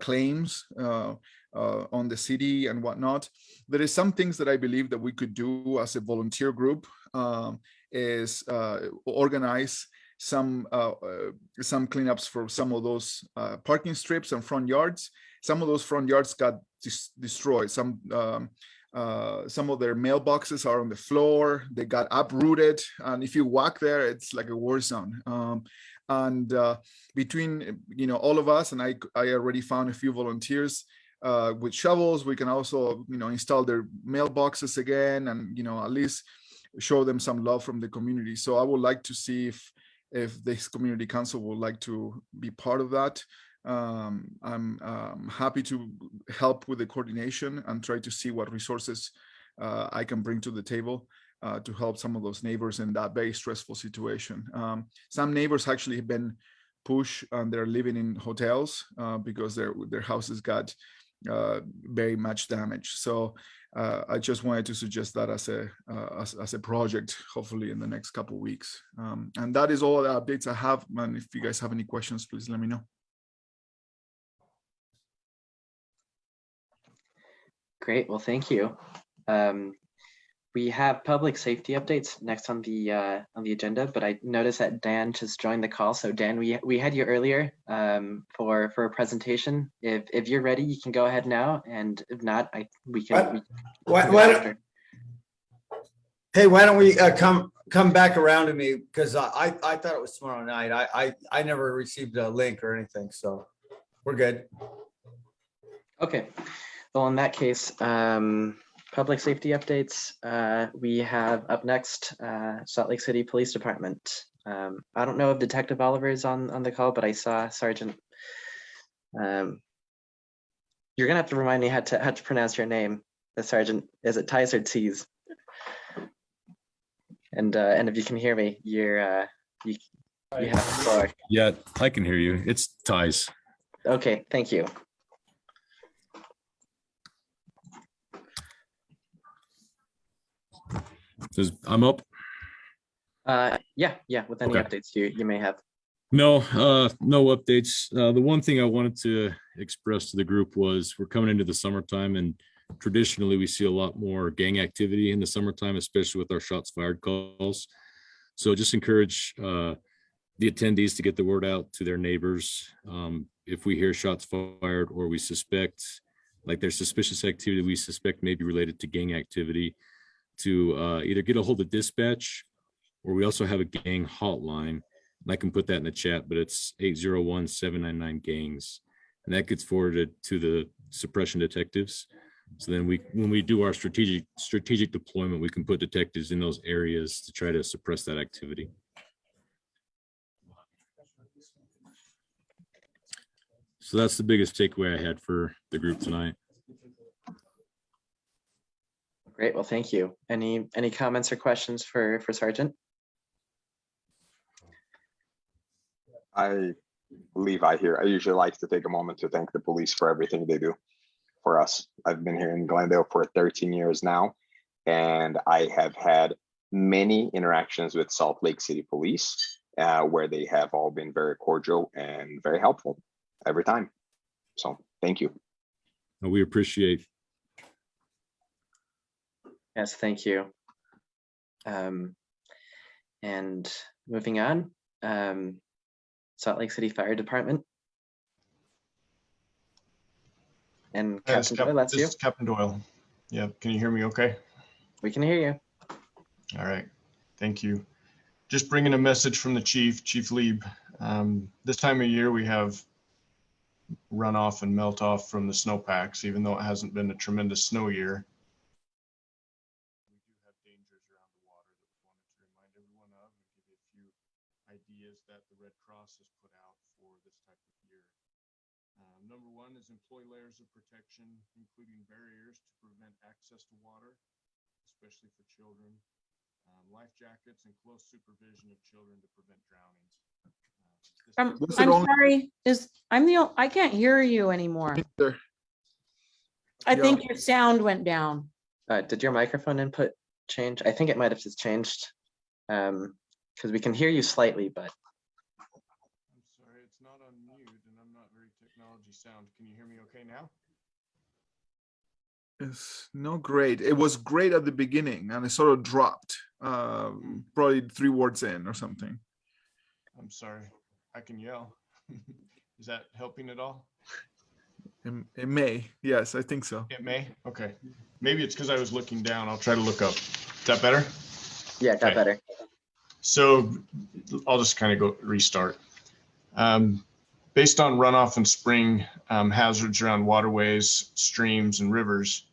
I: claims uh, on the city and whatnot. There is some things that I believe that we could do as a volunteer group um, is uh, organize some uh, uh some cleanups for some of those parking strips and front yards. Some of those front yards got dis destroyed. Some um, uh, some of their mailboxes are on the floor. They got uprooted, and if you walk there, it's like a war zone. Um, and uh, between you know all of us, and I, I already found a few volunteers uh, with shovels. We can also, you know, install their mailboxes again and, you know, at least show them some love from the community. So I would like to see if, if this community council would like to be part of that. Um, I'm um, happy to help with the coordination and try to see what resources uh, I can bring to the table. Uh, to help some of those neighbors in that very stressful situation. Um, some neighbors actually have been pushed and they're living in hotels uh, because their their houses got very much damage. So uh, I just wanted to suggest that as a uh, as, as, a project, hopefully in the next couple weeks. Um, and that is all the updates I have. And if you guys have any questions, please let me know.
A: Great. Well, thank you. Um, we have public safety updates next on the uh, on the agenda, but I noticed that Dan just joined the call. So Dan, we we had you earlier um, for for a presentation. If if you're ready, you can go ahead now, and if not, I we can. We
J: why, why don't, hey, why don't we uh, come come back around to me because I I thought it was tomorrow night. I I I never received a link or anything. So We're good.
A: Okay, well, in that case, um, public safety updates, uh, we have up next, uh, Salt Lake City Police Department. Um, I don't know if Detective Oliver is on, on the call, but I saw Sergeant. Um, you're gonna have to remind me how to, how to pronounce your name, the Sergeant, is it Ties or T's? And, uh, and if you can hear me, you're, uh, you, you have the floor.
K: Yeah, I can hear you. It's ties.
A: Okay, thank you.
K: Says I'm up.
A: Uh, yeah, yeah, with any
K: Okay.
A: updates you, you may have.
K: No, uh, no updates. Uh, the one thing I wanted to express to the group was we're coming into the summertime and traditionally we see a lot more gang activity in the summertime, especially with our shots fired calls. So just encourage, uh, the attendees to get the word out to their neighbors. Um, if we hear shots fired or we suspect, like there's suspicious activity we suspect may be related to gang activity, to, uh, either get a hold of dispatch or we also have a gang hotline. And I can put that in the chat, but it's 801-799 gangs. And that gets forwarded to the suppression detectives. So then we, when we do our strategic, strategic deployment, we can put detectives in those areas to try to suppress that activity. So that's the biggest takeaway I had for the group tonight.
A: Great, well, thank you. Any, any comments or questions for, for Sergeant?
L: I believe I hear, I usually like to take a moment to thank the police for everything they do for us. I've been here in Glendale for 13 years now, and I have had many interactions with Salt Lake City Police uh, where they have all been very cordial and very helpful every time. So thank you.
K: And we appreciate
A: Yes, thank you. Um, and moving on, um, Salt Lake City Fire Department. And Captain
M: Cap-
A: Doyle, that's
M: this
A: you.
M: is Captain Doyle. Yeah, can you hear me okay?
A: We can hear you.
M: All right, thank you. Just bringing a message from the chief, Chief Lieb. Um, This time of year, we have runoff and melt off from the snowpacks, even though it hasn't been a tremendous snow year. We do have dangers around the water that we wanted to remind everyone of and give you a few ideas that the Red Cross has put out for this type of year. Um, Number one is employ layers of protection, including barriers to prevent access to water, especially for children. Um, Life jackets and close supervision of children to prevent drownings. Uh, this
G: I'm,
M: is-
I: Was it
G: I'm
I: only-
G: sorry, is, I'm the, I can't hear you anymore.
I: There.
G: I
I: Yeah.
G: think your sound went down.
A: Uh, did your microphone input change? I think it might have just changed. Um, because we can hear you slightly, but
M: I'm sorry, it's not on mute and I'm not very technology sound. Can you hear me okay now?
I: It's no great. It was great at the beginning and it sort of dropped, um, probably three words in or something.
M: I'm sorry, I can yell. Is that helping at all?
I: It, it may. Yes, I think so.
M: It may, okay. Maybe it's because I was looking down. I'll try to look up. Is that better?
A: yeah, it got
M: Okay.
A: better.
M: So I'll just kind of go restart. Um, based on runoff and spring um, hazards around waterways, streams, and rivers,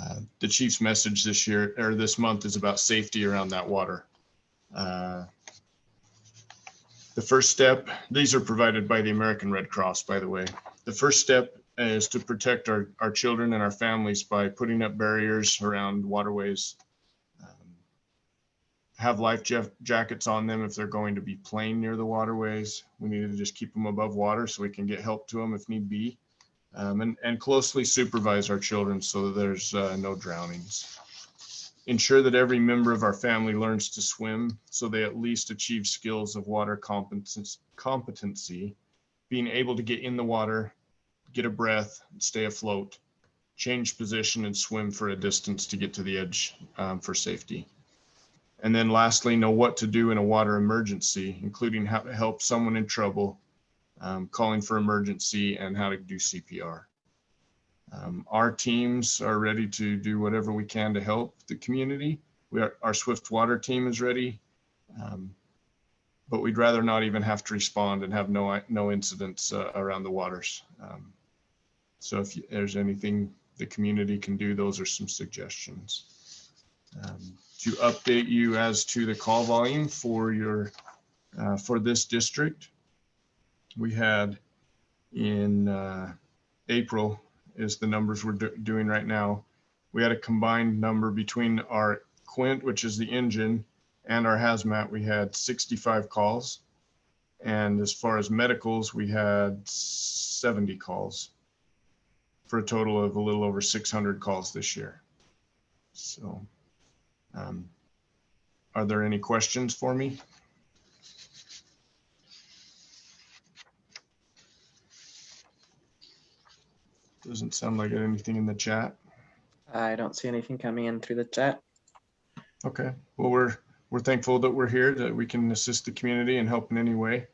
M: uh, the chief's message this year or this month is about safety around that water. Uh, the first step, these are provided by the American Red Cross, by the way. The first step is to protect our, our children and our families by putting up barriers around waterways, have life ja- jackets on them if they're going to be playing near the waterways. We need to just keep them above water so we can get help to them if need be. Um, and, and closely supervise our children so there's uh, no drownings. Ensure that every member of our family learns to swim so they at least achieve skills of water competency, being able to get in the water, get a breath, stay afloat, change position and swim for a distance to get to the edge um, for safety. And then lastly, know what to do in a water emergency, including how to help someone in trouble, um, calling for emergency, and how to do CPR. Um, our teams are ready to do whatever we can to help the community. We are, our Swift Water team is ready. Um, but we'd rather not even have to respond and have no, no incidents uh, around the waters. Um, So if you- there's anything the community can do, those are some suggestions. Um, To update you as to the call volume for your, uh, for this district, we had in uh, April is the numbers we're do- doing right now. We had a combined number between our Quint, which is the engine, and our hazmat, we had 65 calls. And as far as medicals, we had 70 calls for a total of a little over 600 calls this year. So, um, are there any questions for me? Doesn't sound like anything in the chat.
A: I don't see anything coming in through the chat.
M: Okay, well, we're, we're thankful that we're here, that we can assist the community and help in any way.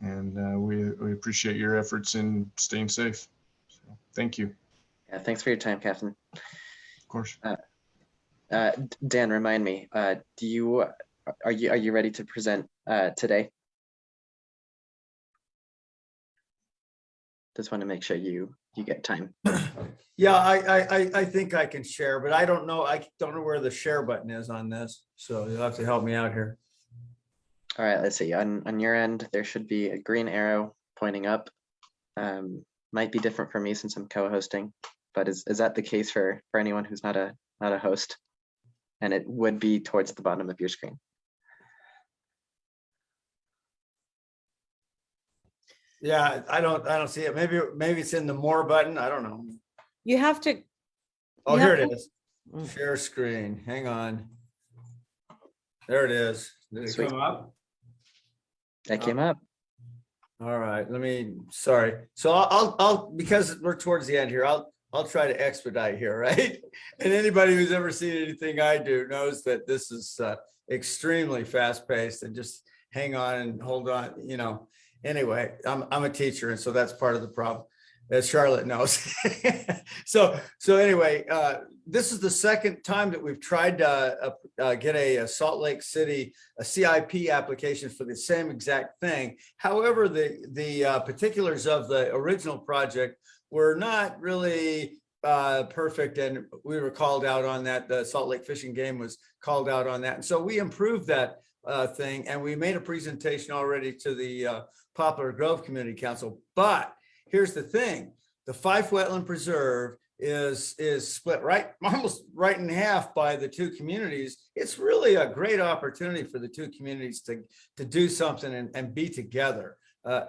M: And uh, we, we appreciate your efforts in staying safe. So, Thank you,
A: Yeah, thanks for your time, Captain.
M: of course.
A: Uh, Dan, remind me, uh, do you, are you, are you ready to present uh, today? Just want to make sure you, you get time.
J: Yeah, I, I, I, I think I can share, but I don't know, I don't know where the share button is on this. So you'll have to help me out here.
A: All right, let's see. On, on your end, there should be a green arrow pointing up. Um, might be different for me since I'm co-hosting, but is, is that the case for, for anyone who's not a, not a host? And it would be towards the bottom of your screen.
J: Yeah, I don't, I don't see it. Maybe, maybe it's in the more button. I don't know.
G: You have to,
J: Oh, here
G: have
J: it is. Mm. Share screen. Hang on. There it is. Did it
A: Sweet.
J: come up?
A: That came oh. up.
J: All right, let me, sorry. So I'll, I'll, I'll, because we're towards the end here, I'll, I'll try to expedite here, right? And anybody who's ever seen anything I do knows that this is uh, extremely fast paced and just hang on and hold on, you know. Anyway, I'm, I'm a teacher and so that's part of the problem, as Charlotte knows. So, so anyway, uh, this is the second time that we've tried to uh, uh, get a a Salt Lake City, a CIP application for the same exact thing. However, the, the uh, particulars of the original project were not really uh, perfect and we were called out on that. The Salt Lake Fish and Game was called out on that. And so we improved that uh, thing and we made a presentation already to the uh, Poplar Grove Community Council. But here's the thing, the Fife Wetland Preserve is, is split right, almost right in half by the two communities. It's really a great opportunity for the two communities to, to do something and, and be together uh,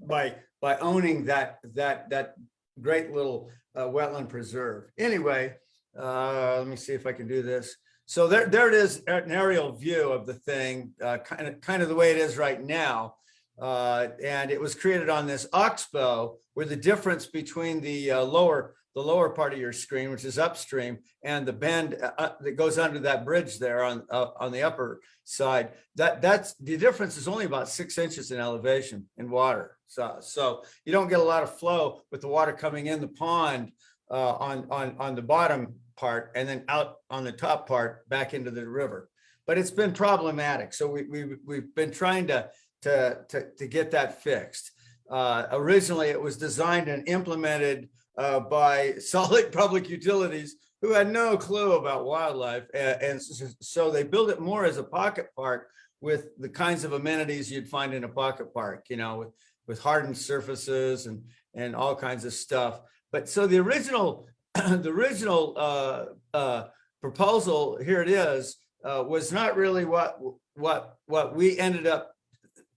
J: by, by owning that, that, that great little uh, wetland preserve. Anyway, uh, let me see if I can do this. So there, there it is, an aerial view of the thing, uh, kind of, kind of the way it is right now. Uh, and it was created on this oxbow where the difference between the uh, lower, the lower part of your screen, which is upstream, and the bend uh, uh, that goes under that bridge there on, uh, on the upper side, that, that's, the difference is only about six inches in elevation in water. So, so you don't get a lot of flow with the water coming in the pond uh, on, on, on the bottom part and then out on the top part back into the river. But it's been problematic. So we, we, we've been trying to, to, to, to get that fixed. Uh, originally, it was designed and implemented uh, by Lake Public Utilities, who had no clue about wildlife. And, and so they built it more as a pocket park with the kinds of amenities you'd find in a pocket park, you know, with, with hardened surfaces and, and all kinds of stuff. But so the original, the original uh, uh, proposal, here it is, uh, was not really what, what, what we ended up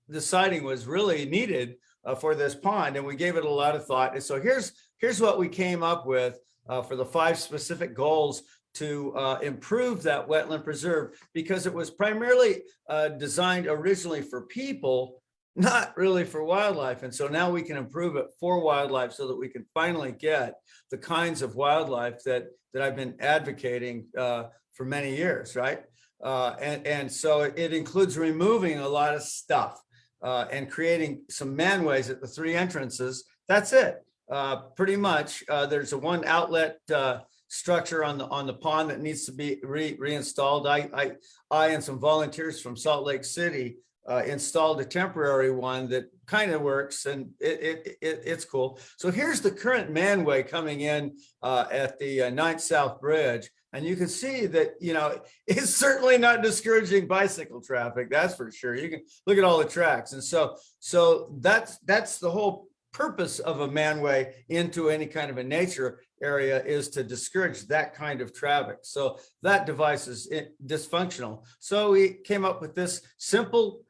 J: deciding was really needed uh, for this pond, and we gave it a lot of thought. And so here's here's what we came up with uh, for the five specific goals to uh, improve that wetland preserve, because it was primarily uh, designed originally for people, not really for wildlife. And so now we can improve it for wildlife so that we can finally get the kinds of wildlife that that I've been advocating uh, for many years, right? Uh, and, and so it includes removing a lot of stuff uh, and creating some manways at the three entrances. That's it. Uh, pretty much, uh, there's a one outlet uh, structure on the on the pond that needs to be re reinstalled. I, I I and some volunteers from Salt Lake City uh, installed a temporary one that kind of works and it, it, it, it's cool. So here's the current manway coming in uh, at the uh, Ninth South Bridge. And you can see that, you know, it's certainly not discouraging bicycle traffic, that's for sure. You can look at all the tracks. And so, so that's, that's the whole purpose of a manway into any kind of a nature area is to discourage that kind of traffic. So that device is eh, dysfunctional. So we came up with this simple,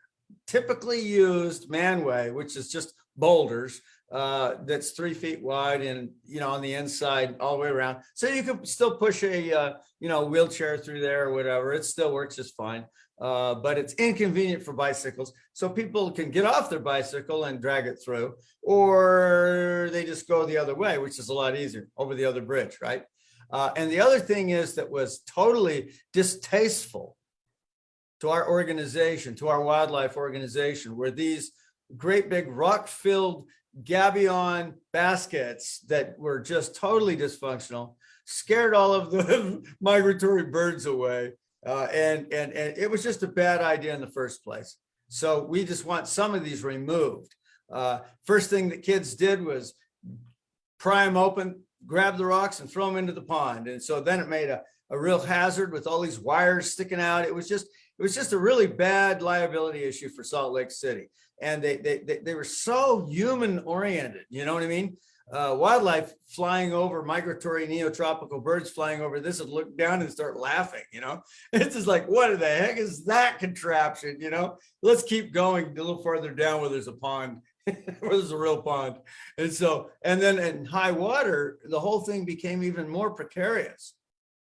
J: typically used manway, which is just boulders uh, that's three feet wide and, you know, on the inside all the way around. So you can still push a, uh, you know, wheelchair through there or whatever. It still works just fine. Uh, but it's inconvenient for bicycles. So people can get off their bicycle and drag it through, or they just go the other way, which is a lot easier over the other bridge, right? Uh, and the other thing is that was totally distasteful to our organization, to our wildlife organization, were these great big rock-filled gabion baskets that were just totally dysfunctional, scared all of the migratory birds away. Uh, and, and, and it was just a bad idea in the first place. So we just want some of these removed. Uh, first thing that kids did was pry them open, grab the rocks and throw them into the pond. And so then it made a, a real hazard with all these wires sticking out. It was just, it was just a really bad liability issue for Salt Lake City. And they, they, they, were so human oriented, you know what I mean? Uh, wildlife flying over migratory neotropical birds flying over this would look down and start laughing, you know? It's just like, what the heck is that contraption, you know? Let's keep going a little further down where there's a pond, where there's a real pond. And so, and then in high water, the whole thing became even more precarious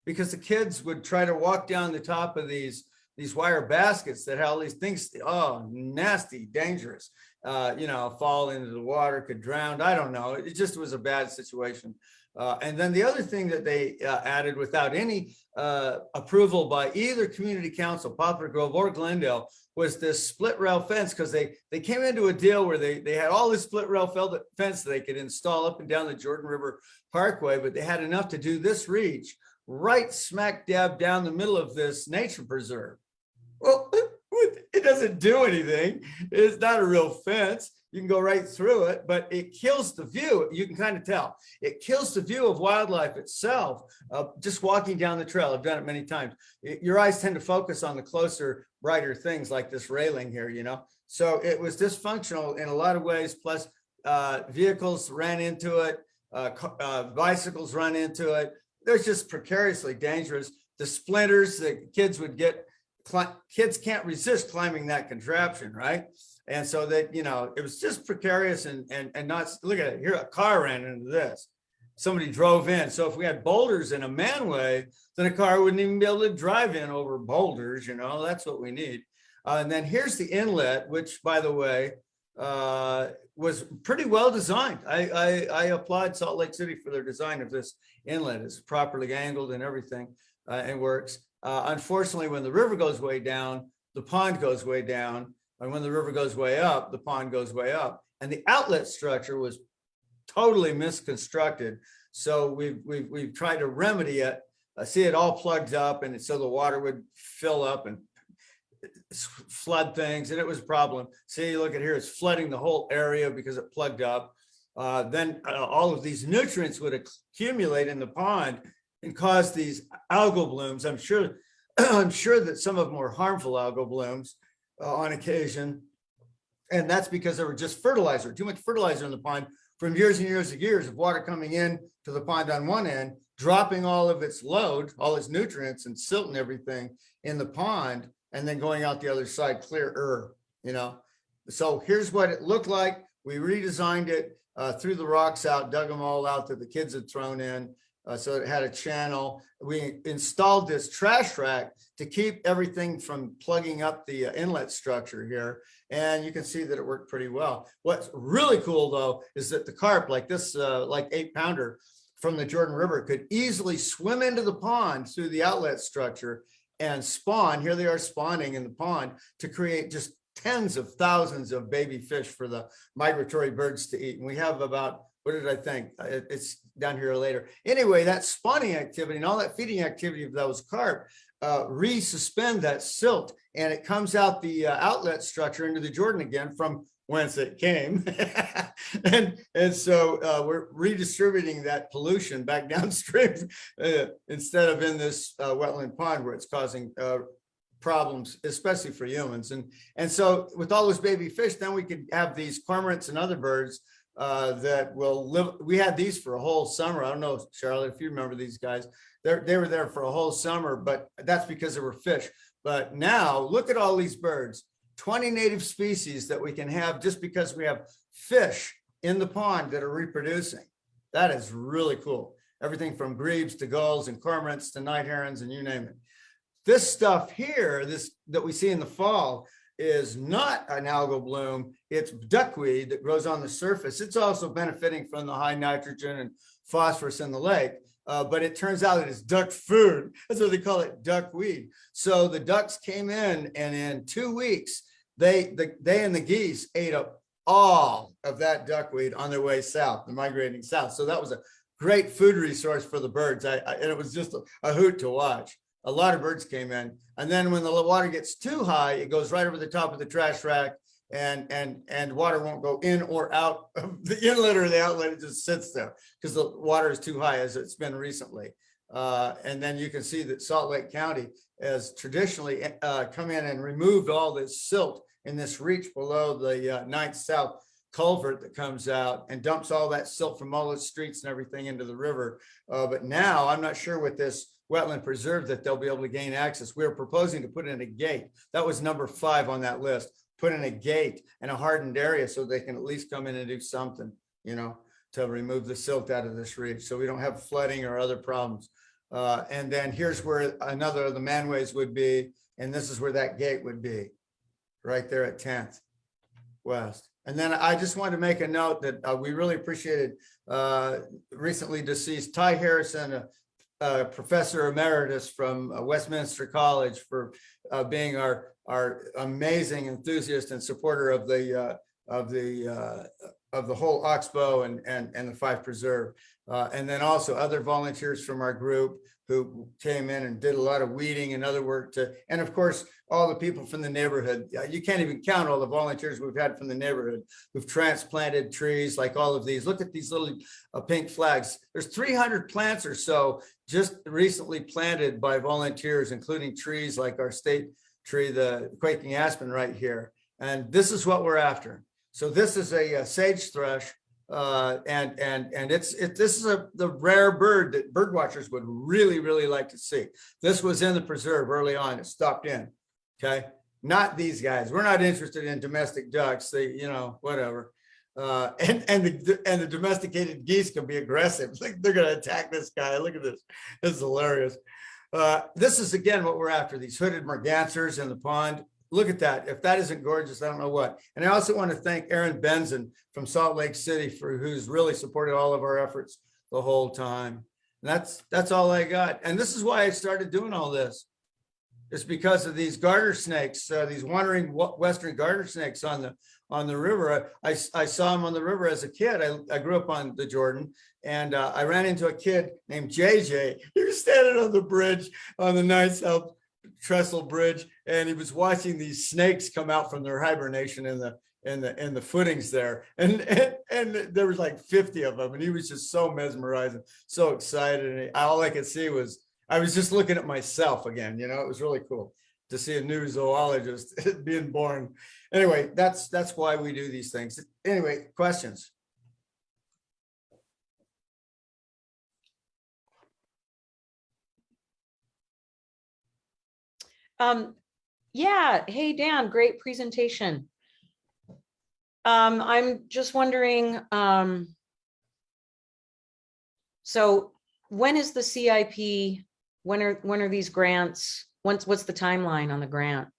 J: because the kids would try to walk down the top of these these wire baskets that had all these things, oh, nasty, dangerous, uh, you know, fall into the water, could drown. I don't know. It just was a bad situation. Uh, and then the other thing that they uh, added without any uh, approval by either community council, Poplar Grove or Glendale, was this split rail fence because they they came into a deal where they they had all this split rail fence they could install up and down the Jordan River Parkway, but they had enough to do this reach right smack dab down the middle of this nature preserve. Well, it doesn't do anything. It's not a real fence. You can go right through it, but it kills the view. You can kind of tell. It kills the view of wildlife itself, uh, just walking down the trail. I've done it many times. It- your eyes tend to focus on the closer, brighter things like this railing here, you know? So it was dysfunctional in a lot of ways, plus uh, vehicles ran into it, uh, uh, bicycles run into it. They're just precariously dangerous. The splinters that kids would get kids can't resist climbing that contraption, right? And so that, you know, it was just precarious and, and, and not, look at it, here, a car ran into this. Somebody drove in. So if we had boulders in a manway, then a car wouldn't even be able to drive in over boulders, you know, that's what we need. Uh, and then here's the inlet, which by the way, uh, was pretty well designed. I, I, I applaud Salt Lake City for their design of this inlet. It's properly angled and everything, uh, and works. Uh, unfortunately, when the river goes way down, the pond goes way down. And when the river goes way up, the pond goes way up. And the outlet structure was totally misconstructed. So we've, we've, we've tried to remedy it. I see it all plugged up and so the water would fill up and flood things and it was a problem. See, look at here, it's flooding the whole area because it plugged up. Uh, then uh, all of these nutrients would accumulate in the pond and cause these algal blooms. I'm sure, I'm sure that some of them harmful algal blooms uh, on occasion. And that's because there were just fertilizer, too much fertilizer in the pond from years and years and years of water coming in to the pond on one end, dropping all of its load, all its nutrients and silt and everything in the pond, and then going out the other side clearer, you know? So here's what it looked like. We redesigned it, uh, threw the rocks out, dug them all out that the kids had thrown in. Uh, so it had a channel. We installed this trash rack to keep everything from plugging up the uh, inlet structure here. And you can see that it worked pretty well. What's really cool though, is that the carp like this, uh, like eight pounder from the Jordan River could easily swim into the pond through the outlet structure and spawn. Here they are spawning in the pond to create just tens of thousands of baby fish for the migratory birds to eat. And we have about what did I think? Uh, it- It's down here later. Anyway, that spawning activity and all that feeding activity of those carp uh, resuspend that silt and it comes out the uh, outlet structure into the Jordan again from whence it came. And, and so uh, we're redistributing that pollution back downstream uh, instead of in this uh, wetland pond where it's causing uh, problems, especially for humans. And, and so with all those baby fish, then we could have these cormorants and other birds uh, that will live. We had these for a whole summer. I don't know, Charlotte, if you remember these guys. They're, they were there for a whole summer, but that's because there were fish. But now look at all these birds, 20 native species that we can have just because we have fish in the pond that are reproducing. That is really cool. Everything from grebes to gulls and cormorants to night herons and you name it. This stuff here, this that we see in the fall is not an algal bloom. It's duckweed that grows on the surface. It's also benefiting from the high nitrogen and phosphorus in the lake. Uh, but it turns out that it's duck food. That's what they call it, duckweed. So the ducks came in and in two weeks, they, the, they and the geese ate up all of that duckweed on their way south, they're migrating south. So that was a great food resource for the birds. I, I- and it was just a, a hoot to watch. A lot of birds came in. And then when the water gets too high, it goes right over the top of the trash rack and, and, and water won't go in or out of the inlet or the outlet. It just sits there because the water is too high as it's been recently. Uh, and then you can see that Salt Lake County has traditionally uh, come in and removed all this silt in this reach below the uh, Ninth South culvert that comes out and dumps all that silt from all the streets and everything into the river. Uh, but now I'm not sure with this wetland preserve that they'll be able to gain access. We're proposing to put in a gate. That was number five on that list. Put in a gate and a hardened area so they can at least come in and do something, you know, to remove the silt out of this reach so we don't have flooding or other problems. Uh, and then here's where another of the manways would be, and this is where that gate would be, right there at 10th West. And then I just wanted to make a note that uh, we really appreciated uh, recently deceased Ty Harrison, a, a professor emeritus from uh, Westminster College for uh, being our, our amazing enthusiast and supporter of the, uh, of the, uh, of the whole Oxbow and, and, and the Fife Preserve. Uh, and then also other volunteers from our group who came in and did a lot of weeding and other work to, and of course, all the people from the neighborhood. You can't even count all the volunteers we've had from the neighborhood who've transplanted trees like all of these. Look at these little uh, pink flags. There's 300 plants or so just recently planted by volunteers, including trees like our state tree, the quaking aspen right here. And this is what we're after. So this is a uh, sage thrush uh, and and and it's it this is a the rare bird that bird watchers would really really like to see. This was in the preserve early on. It stopped in. Okay, not these guys. We're not interested in domestic ducks. They you know whatever. Uh, and and the and the domesticated geese can be aggressive. Like they're gonna attack this guy. Look at this. This is hilarious. Uh, this is again what we're after. These hooded mergansers in the pond look at that. If that isn't gorgeous, I don't know what. And I also want to thank Aaron Benson from Salt Lake City for who's really supported all of our efforts the whole time. And that's that's all I got. And this is why I started doing all this. It's because of these garter snakes, uh, these wandering western garter snakes on the on the river. I, I, I saw them on the river as a kid. I, I grew up on the Jordan and uh, I ran into a kid named JJ. He was standing on the bridge on the Ninth South trestle bridge and he was watching these snakes come out from their hibernation in the in the in the footings there. And and, and there was like 50 of them and he was just so mesmerizing so excited. And all i could see was i was just looking at myself again you know it was really cool to see a new zoologist being born. Anyway that's that's why we do these things. Anyway questions
G: Um, yeah, hey, Dan, great presentation. Um, I'm just wondering, um, so when is the CIP? When are, when are these grants? What's, what's the timeline on the grant?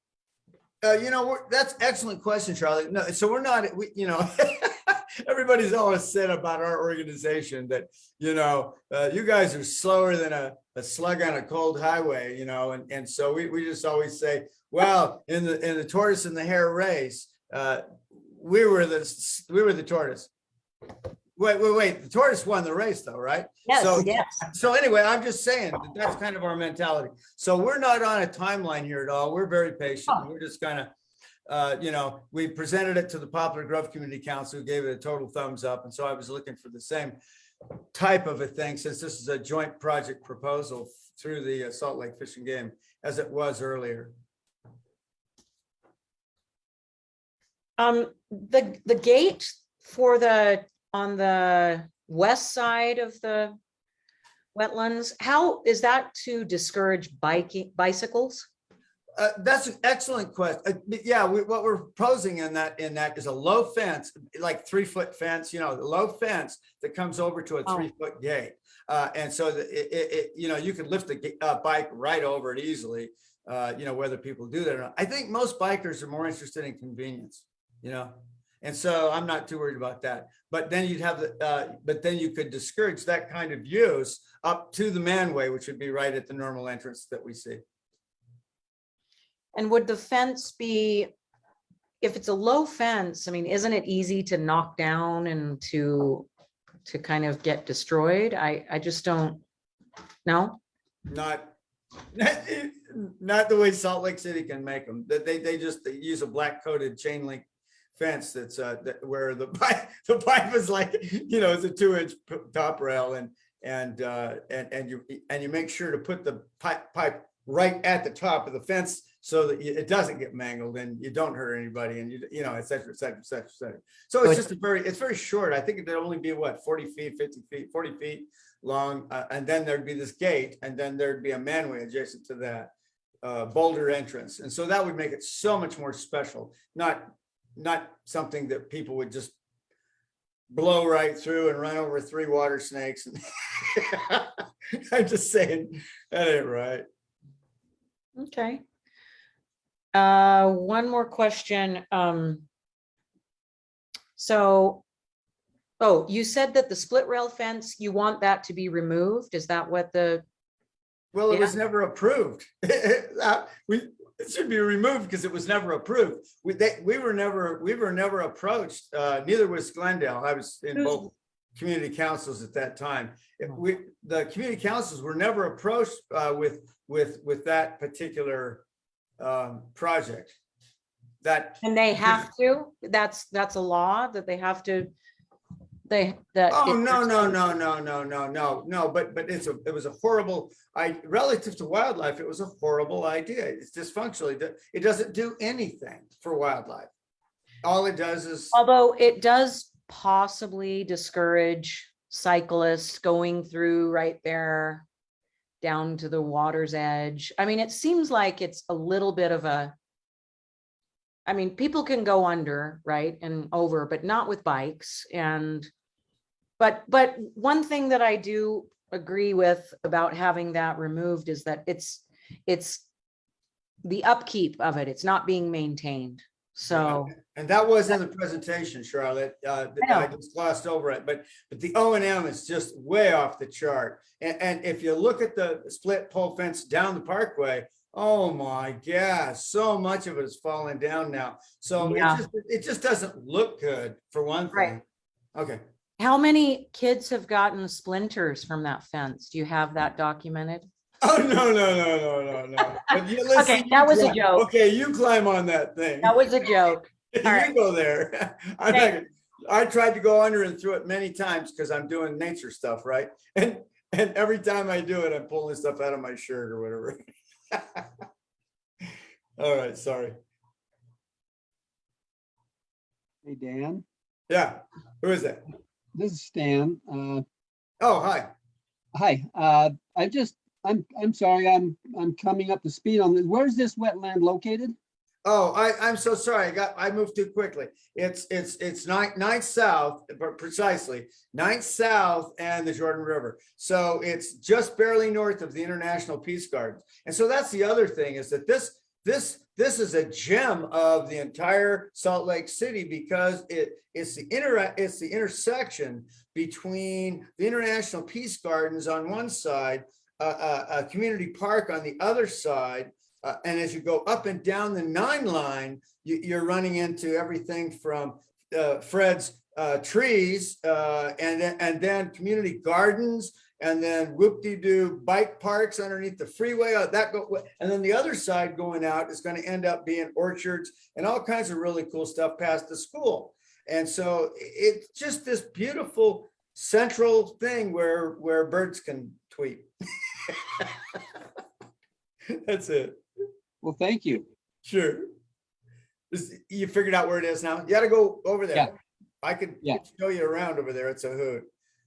J: Uh, you know, that's excellent question, Charlie. No, so we're not, we, you know, everybody's always said about our organization that, you know, uh, you guys are slower than a, a slug on a cold highway, you know, and, and so we, we just always say, well, in the, in the tortoise and the hare race, uh, we were the, we were the tortoise. Wait, wait, wait. The tortoise won the race though, right?
F: Yes,
J: So-
F: yes.
J: So anyway, I'm just saying, that that's kind of our mentality. So we're not on a timeline here at all. We're very patient. We're just kind of, uh, you know, we presented it to the Poplar Grove Community Council, who gave it a total thumbs up. And so I was looking for the same type of a thing, since this is a joint project proposal through the uh, Salt Lake Fish and Game, as it was earlier.
G: Um, the, the gate for the, on the west side of the wetlands, how, is that to discourage biking, bicycles?
J: Uh, that's an excellent question. yeah, we, what we're proposing in that, in that is a low fence, like three foot fence, you know, low fence that comes over to a
G: Oh.
J: three foot gate. Uh, and so that it, it, it, you know, you can lift the uh, bike right over it easily. Uh, you know, whether people do that or not. I think most bikers are more interested in convenience, you know? And so I'm not too worried about that. But then you'd have the, uh, but then you could discourage that kind of use up to the manway, which would be right at the normal entrance that we see.
G: And would the fence be, if it's a low fence, I mean, isn't it easy to knock down and to, to kind of get destroyed? I, I just don't, no?
J: Not, not the way Salt Lake City can make them. They, they just, they use a black coated chain link fence that's, uh, that where the pipe, the pipe is like, you know, it's a two inch top rail and, and, uh, and, and you, and you make sure to put the pipe, pipe right at the top of the fence so that it doesn't get mangled and you don't hurt anybody and you, you know, et cetera, et cetera, et cetera, et cetera. So it's just a very, it's very short. I think it'd only be what, forty feet, fifty feet, forty feet long, uh, and then there'd be this gate, and then there'd be a manway adjacent to that uh, boulder entrance, and so that would make it so much more special, not, not something that people would just blow right through and run over three water snakes. I'm just saying, that ain't right.
G: Okay. Uh, one more question, um. So, oh, you said that the split rail fence, you want that to be removed? Is that what the,
J: Well, it
G: Yeah.
J: was never approved. Uh, We, it should be removed because it was never approved. We, they, we were never, we were never approached, uh, neither was Glendale. I was in both community councils at that time. If we, the community councils were never approached, uh, with, with, with that particular, um, project. That,
G: and they have to? That's, that's a law that they have to, they, that.
J: Oh, no, no, no, no, no, no, no, no, but, but it's a, it was a horrible, I, relative to wildlife, it was a horrible idea. It's dysfunctional. It It doesn't do anything for wildlife. All it does is,
G: Although it does possibly discourage cyclists going through right there down to the water's edge. I mean, it seems like it's a little bit of a I mean, people can go under, right, and over, but not with bikes and but but one thing that I do agree with about having that removed is that it's it's the upkeep of it. It's not being maintained. So
J: and that was in the presentation, Charlotte, uh, that I just glossed over it, but, but the O and M is just way off the chart. And, and if you look at the split pole fence down the parkway, oh my gosh, so much of it is falling down now. So it
G: Yeah.
J: just, it just doesn't look good for one thing.
G: Right.
J: thing. Okay.
G: How many kids have gotten splinters from that fence? Do you have that documented?
J: Oh, no, no, no, no, no, no. But you- listen,
G: Okay, that was a joke.
J: Okay, you climb on that thing.
G: That was a joke.
J: You
G: all right.
J: go there. I'm not gonna- I tried to go under and through it many times because I'm doing nature stuff, right? And, and every time I do it, I'm pulling stuff out of my shirt or whatever. All right, sorry.
N: Hey, Dan,
J: Yeah, who is that?
N: this is Stan. Uh,
J: Oh, hi.
N: hi, uh, I just, I'm, I'm sorry, I'm, I'm coming up to speed on this. Where's this wetland located?
J: Oh, I, I'm so sorry. I got, I moved too quickly. It's, it's, it's ninth, ninth south, but precisely ninth south and the Jordan River. So it's just barely north of the International Peace Gardens. And so that's the other thing is that this, this, this is a gem of the entire Salt Lake City because it, it's the inter, it's the intersection between the International Peace Gardens on one side, a, a, community park on the other side, uh, and as you go up and down the nine line, you, you're running into everything from uh, Fred's uh, trees, uh, and then, and then community gardens, and then whoop-de-doo bike parks underneath the freeway, uh, that go, and then the other side going out is gonna end up being orchards and all kinds of really cool stuff past the school. And so it's just this beautiful central thing where, where birds can tweet. That's it.
N: Well, thank you.
J: Sure. You figured out where it is now? You gotta go over
N: Yeah.
J: there. I could
N: Yeah.
J: show you around over there. It's a hoot.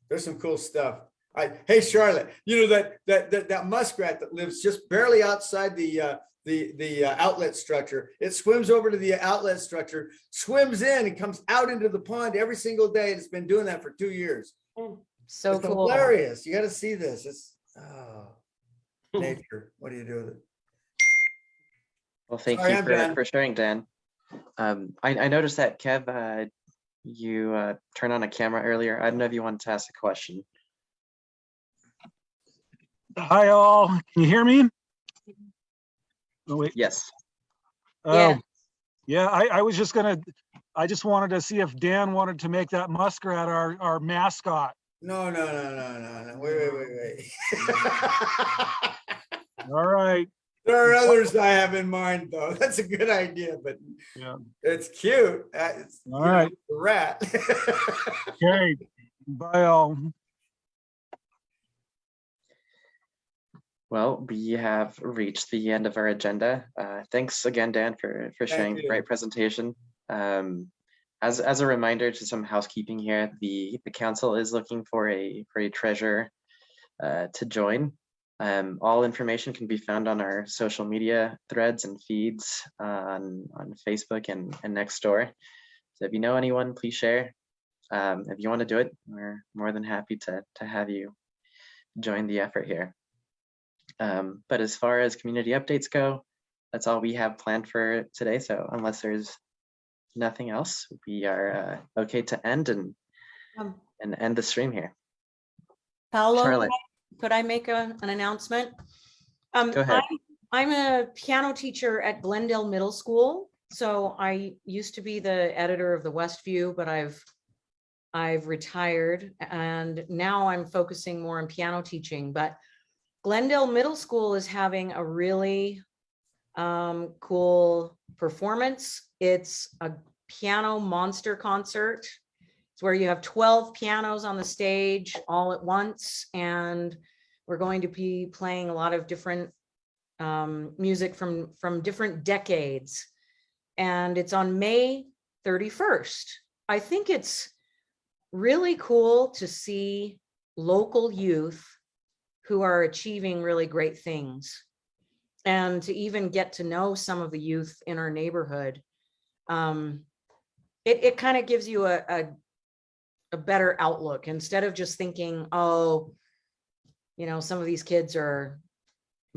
J: There's some cool stuff. I, hey Charlotte, you know that, that, that, that muskrat that lives just barely outside the, uh, the, the uh, outlet structure. It swims over to the outlet structure, swims in and comes out into the pond every single day. and It's been doing that for two years.
G: So
J: It's
G: cool.
J: hilarious. You gotta see this. It's, oh, nature. What do you do with it?
A: Well, thank
J: Sorry,
A: you for, for sharing, Dan. Um, I, I noticed that Kev, uh, you, uh, turned on a camera earlier. I don't know if you wanted to ask a question.
O: Hi all, can you hear me? Oh, wait,
A: Yes.
O: oh, yeah, I, I was just gonna, I just wanted to see if Dan wanted to make that muskrat our, our mascot.
J: No, no, no, no, no, no. Wait, wait, wait, wait.
O: All right,
J: There are others I have in mind, though. That's a good idea, but
O: yeah,
J: it's cute. It's you know,
O: right,
J: rat.
O: okay, bye all.
A: Well, we have reached the end of our agenda. Uh, thanks again, Dan, for, for sharing the great presentation. Um, as, as a reminder to some housekeeping here, the, the council is looking for a, for a treasurer uh, to join. Um, all information can be found on our social media threads and feeds on, on Facebook and, and Nextdoor. So if you know anyone, please share. Um, if you want to do it, we're more than happy to, to have you join the effort here. Um, but as far as community updates go, that's all we have planned for today. So unless there's nothing else, we are uh, okay to end and
G: Um,
A: and end the stream here.
G: Paolo, could
A: Charlotte.
G: I- could I make a, an announcement? Um,
A: Go ahead.
G: I'm- I'm a piano teacher at Glendale Middle School. So I used to be the editor of the Westview, but I've, I've retired and now I'm focusing more on piano teaching, but Glendale Middle School is having a really um, cool performance. It's a piano monster concert. It's where you have 12 pianos on the stage all at once. And we're going to be playing a lot of different um, music from, from different decades. And it's on May 31st. I think it's really cool to see local youth who are achieving really great things. And to even get to know some of the youth in our neighborhood. Um, it, it kind of gives you a, a, a better outlook instead of just thinking, oh, you know, some of these kids are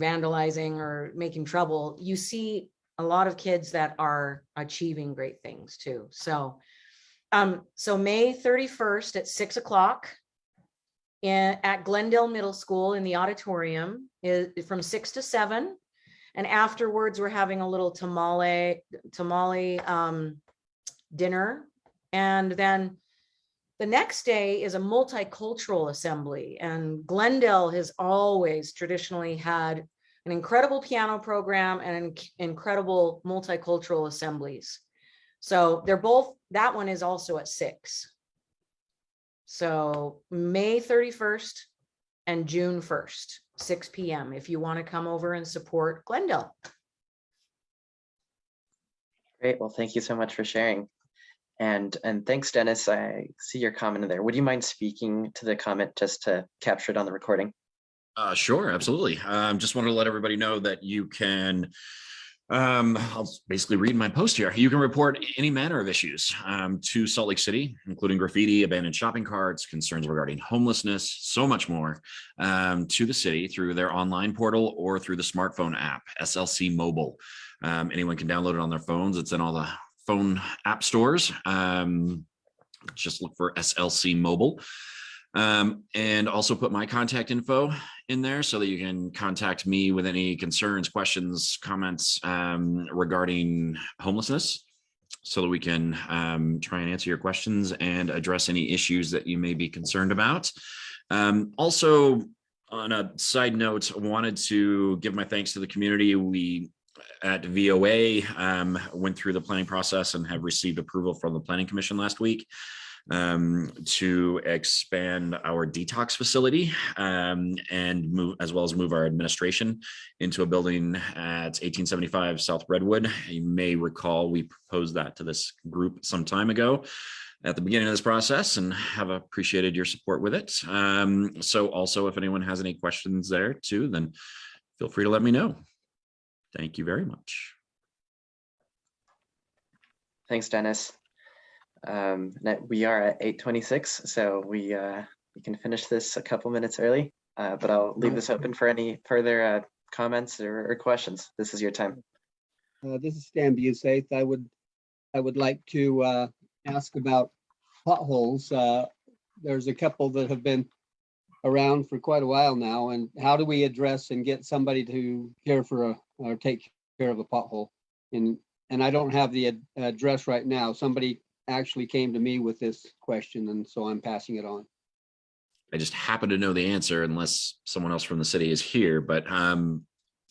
G: vandalizing or making trouble. You see a lot of kids that are achieving great things too. So, um, so May 31st at six o'clock at Glendale Middle School in the auditorium is from six to seven. And afterwards, we're having a little tamale, tamale, um, dinner. And then the next day is a multicultural assembly and Glendale has always traditionally had an incredible piano program and inc- incredible multicultural assemblies. So they're both, that one is also at six. So May 31st and June 1st, six PM, if you want to come over and support Glendale.
A: Great. Well, thank you so much for sharing. And and thanks, Dennis. I see your comment in there. Would you mind speaking to the comment just to capture it on the recording?
P: Uh, sure, absolutely. Um, just wanted to let everybody know that you can, um, I'll basically read my post here. You can report any manner of issues um, to Salt Lake City, including graffiti, abandoned shopping carts, concerns regarding homelessness, so much more, um, to the city through their online portal or through the smartphone app, SLC Mobile. Um, anyone can download it on their phones. It's in all the phone app stores. Um, just look for SLC Mobile. Um, and also put my contact info in there so that you can contact me with any concerns, questions, comments um, regarding homelessness so that we can um, try and answer your questions and address any issues that you may be concerned about. Um, also, on a side note, I wanted to give my thanks to the community. We at VOA um, went through the planning process and have received approval from the Planning Commission last week um, to expand our detox facility um, and move as well as move our administration into a building at 1875 South Redwood. You may recall we proposed that to this group some time ago at the beginning of this process and have appreciated your support with it. Um, so also if anyone has any questions there too, then feel free to let me know. Thank you very much.
A: Thanks, Dennis. Um, we are at eight twenty-six, so we, uh, we can finish this a couple minutes early. Uh, but I'll leave this open for any further, uh, comments or, or questions. This is your time.
N: Uh, this is Stan Busaith. I would, I would like to, uh, ask about potholes. Uh, there's a couple that have been around for quite a while now, and how do we address and get somebody to care for a, or take care of a pothole? And, and I don't have the ad- address right now. Somebody actually came to me with this question, and so I'm passing it on.
P: I just happen to know the answer unless someone else from the city is here, but um,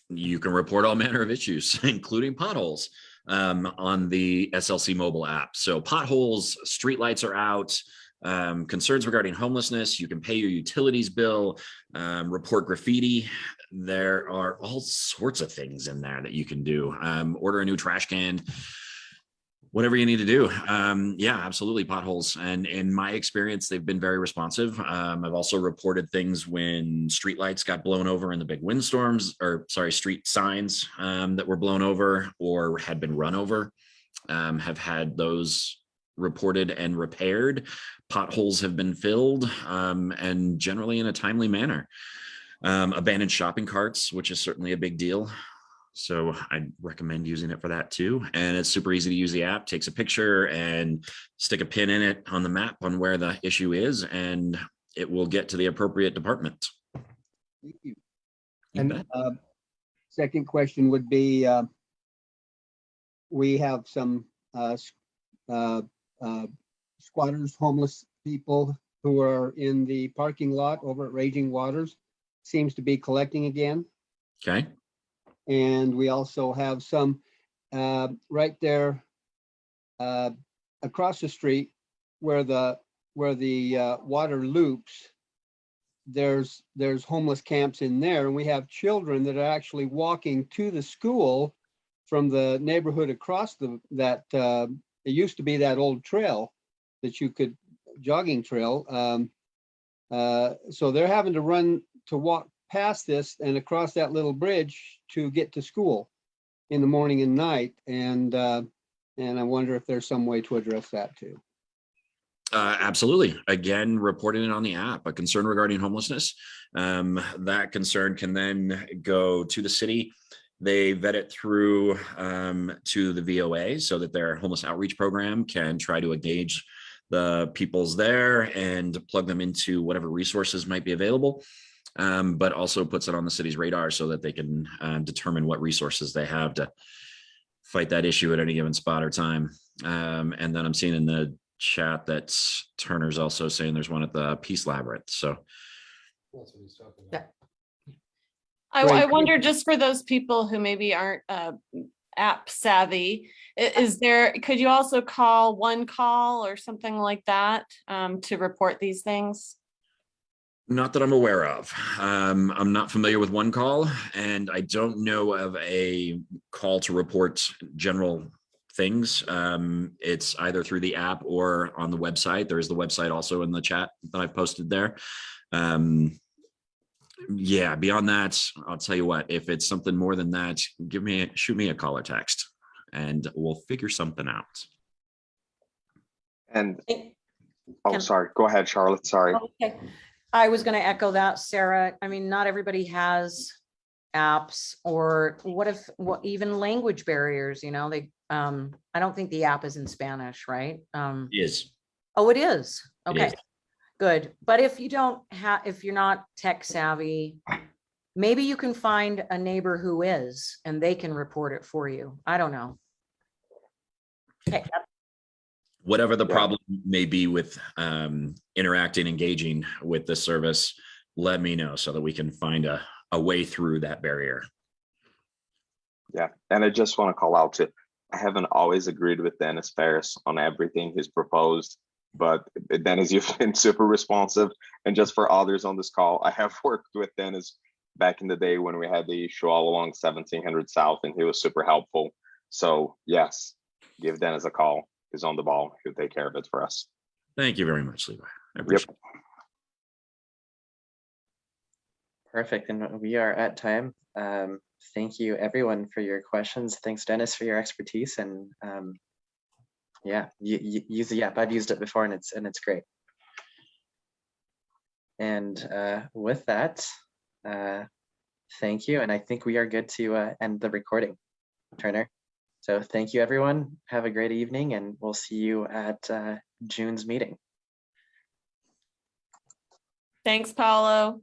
P: you can report all manner of issues, including potholes um, on the SLC mobile app. So potholes, streetlights are out, um, concerns regarding homelessness, you can pay your utilities bill, um, report graffiti. There are all sorts of things in there that you can do. Um, order a new trash can, whatever you need to do. Um, yeah, absolutely potholes. And in my experience, they've been very responsive. Um, I've also reported things when streetlights got blown over in the big windstorms or sorry, street signs um, that were blown over or had been run over. Um, have had those reported and repaired. Potholes have been filled um, and generally in a timely manner. Um, abandoned shopping carts, which is certainly a big deal. So I recommend using it for that too. And it's super easy to use the app, takes a picture and stick a pin in it on the map on where the issue is, and it will get to the appropriate department.
N: Thank you.
P: You
N: And uh, second question would be, uh, we have some uh, uh, uh, squatters, homeless people who are in the parking lot over at Raging Waters. Seems to be collecting again.
P: Okay.
N: And we also have some uh, right there uh, across the street where the, where the uh, water loops. There's, there's homeless camps in there and we have children that are actually walking to the school from the neighborhood across the, that, uh, it used to be that old trail that you could, jogging trail. Um, uh, so they're having to run to walk past this and across that little bridge to get to school in the morning and night. And, uh, and I wonder if there's some way to address that too.
P: Uh, absolutely. Again, reporting it on the app, a concern regarding homelessness. Um, that concern can then go to the city. They vet it through um, to the VOA so that their homeless outreach program can try to engage the peoples there and plug them into whatever resources might be available. Um, but also puts it on the city's radar so that they can uh, determine what resources they have to fight that issue at any given spot or time. Um, and then I'm seeing in the chat that Turner's also saying there's one at the Peace Labyrinth. So
Q: I,
N: Right.
Q: I wonder just for those people who maybe aren't uh, app savvy, is there, could you also call one call or something like that um, to report these things?
P: Not that I'm aware of. Um, I'm not familiar with one call and I don't know of a call to report general things. Um, it's either through the app or on the website. There is the website also in the chat that I posted there. Um, yeah, beyond that, I'll tell you what, if it's something more than that, give me, a- shoot me a call or text and we'll figure something out.
L: And, oh, sorry, go ahead, Charlotte, sorry.
G: Okay, I was gonna echo that, Sarah. I mean, not everybody has apps or what if, what even language barriers, you know, they, um, I don't think the app is in Spanish, right? Um,
P: Yes.
G: oh, it is. Okay,
P: is.
G: good. But if you don't have, if you're not tech savvy, maybe you can find a neighbor who is and they can report it for you. I don't know. Okay,
P: Whatever the
L: Yeah.
P: problem may be with um, interacting, engaging with the service, let me know so that we can find a, a way through that barrier.
L: Yeah, and I just want to call out to, I haven't always agreed with Dennis Ferris on everything he's proposed, but Dennis, you've been super responsive. And just for others on this call, I have worked with Dennis back in the day when we had the issue all along seventeen hundred South and he was super helpful. So yes, give Dennis a call. He's on the ball. He'll take care of it for us.
P: Thank you very much, Levi. I
L: Yep.
P: it.
A: Perfect. And we are at time. Um, thank you everyone for your questions. Thanks Dennis for your expertise and um, yeah, you, you use the app. I've used it before and it's and it's great. And uh, with that, uh, thank you. And I think we are good to uh, end the recording, Turner. So thank you everyone. Have a great evening and we'll see you at uh, June's meeting.
Q: Thanks, Paulo.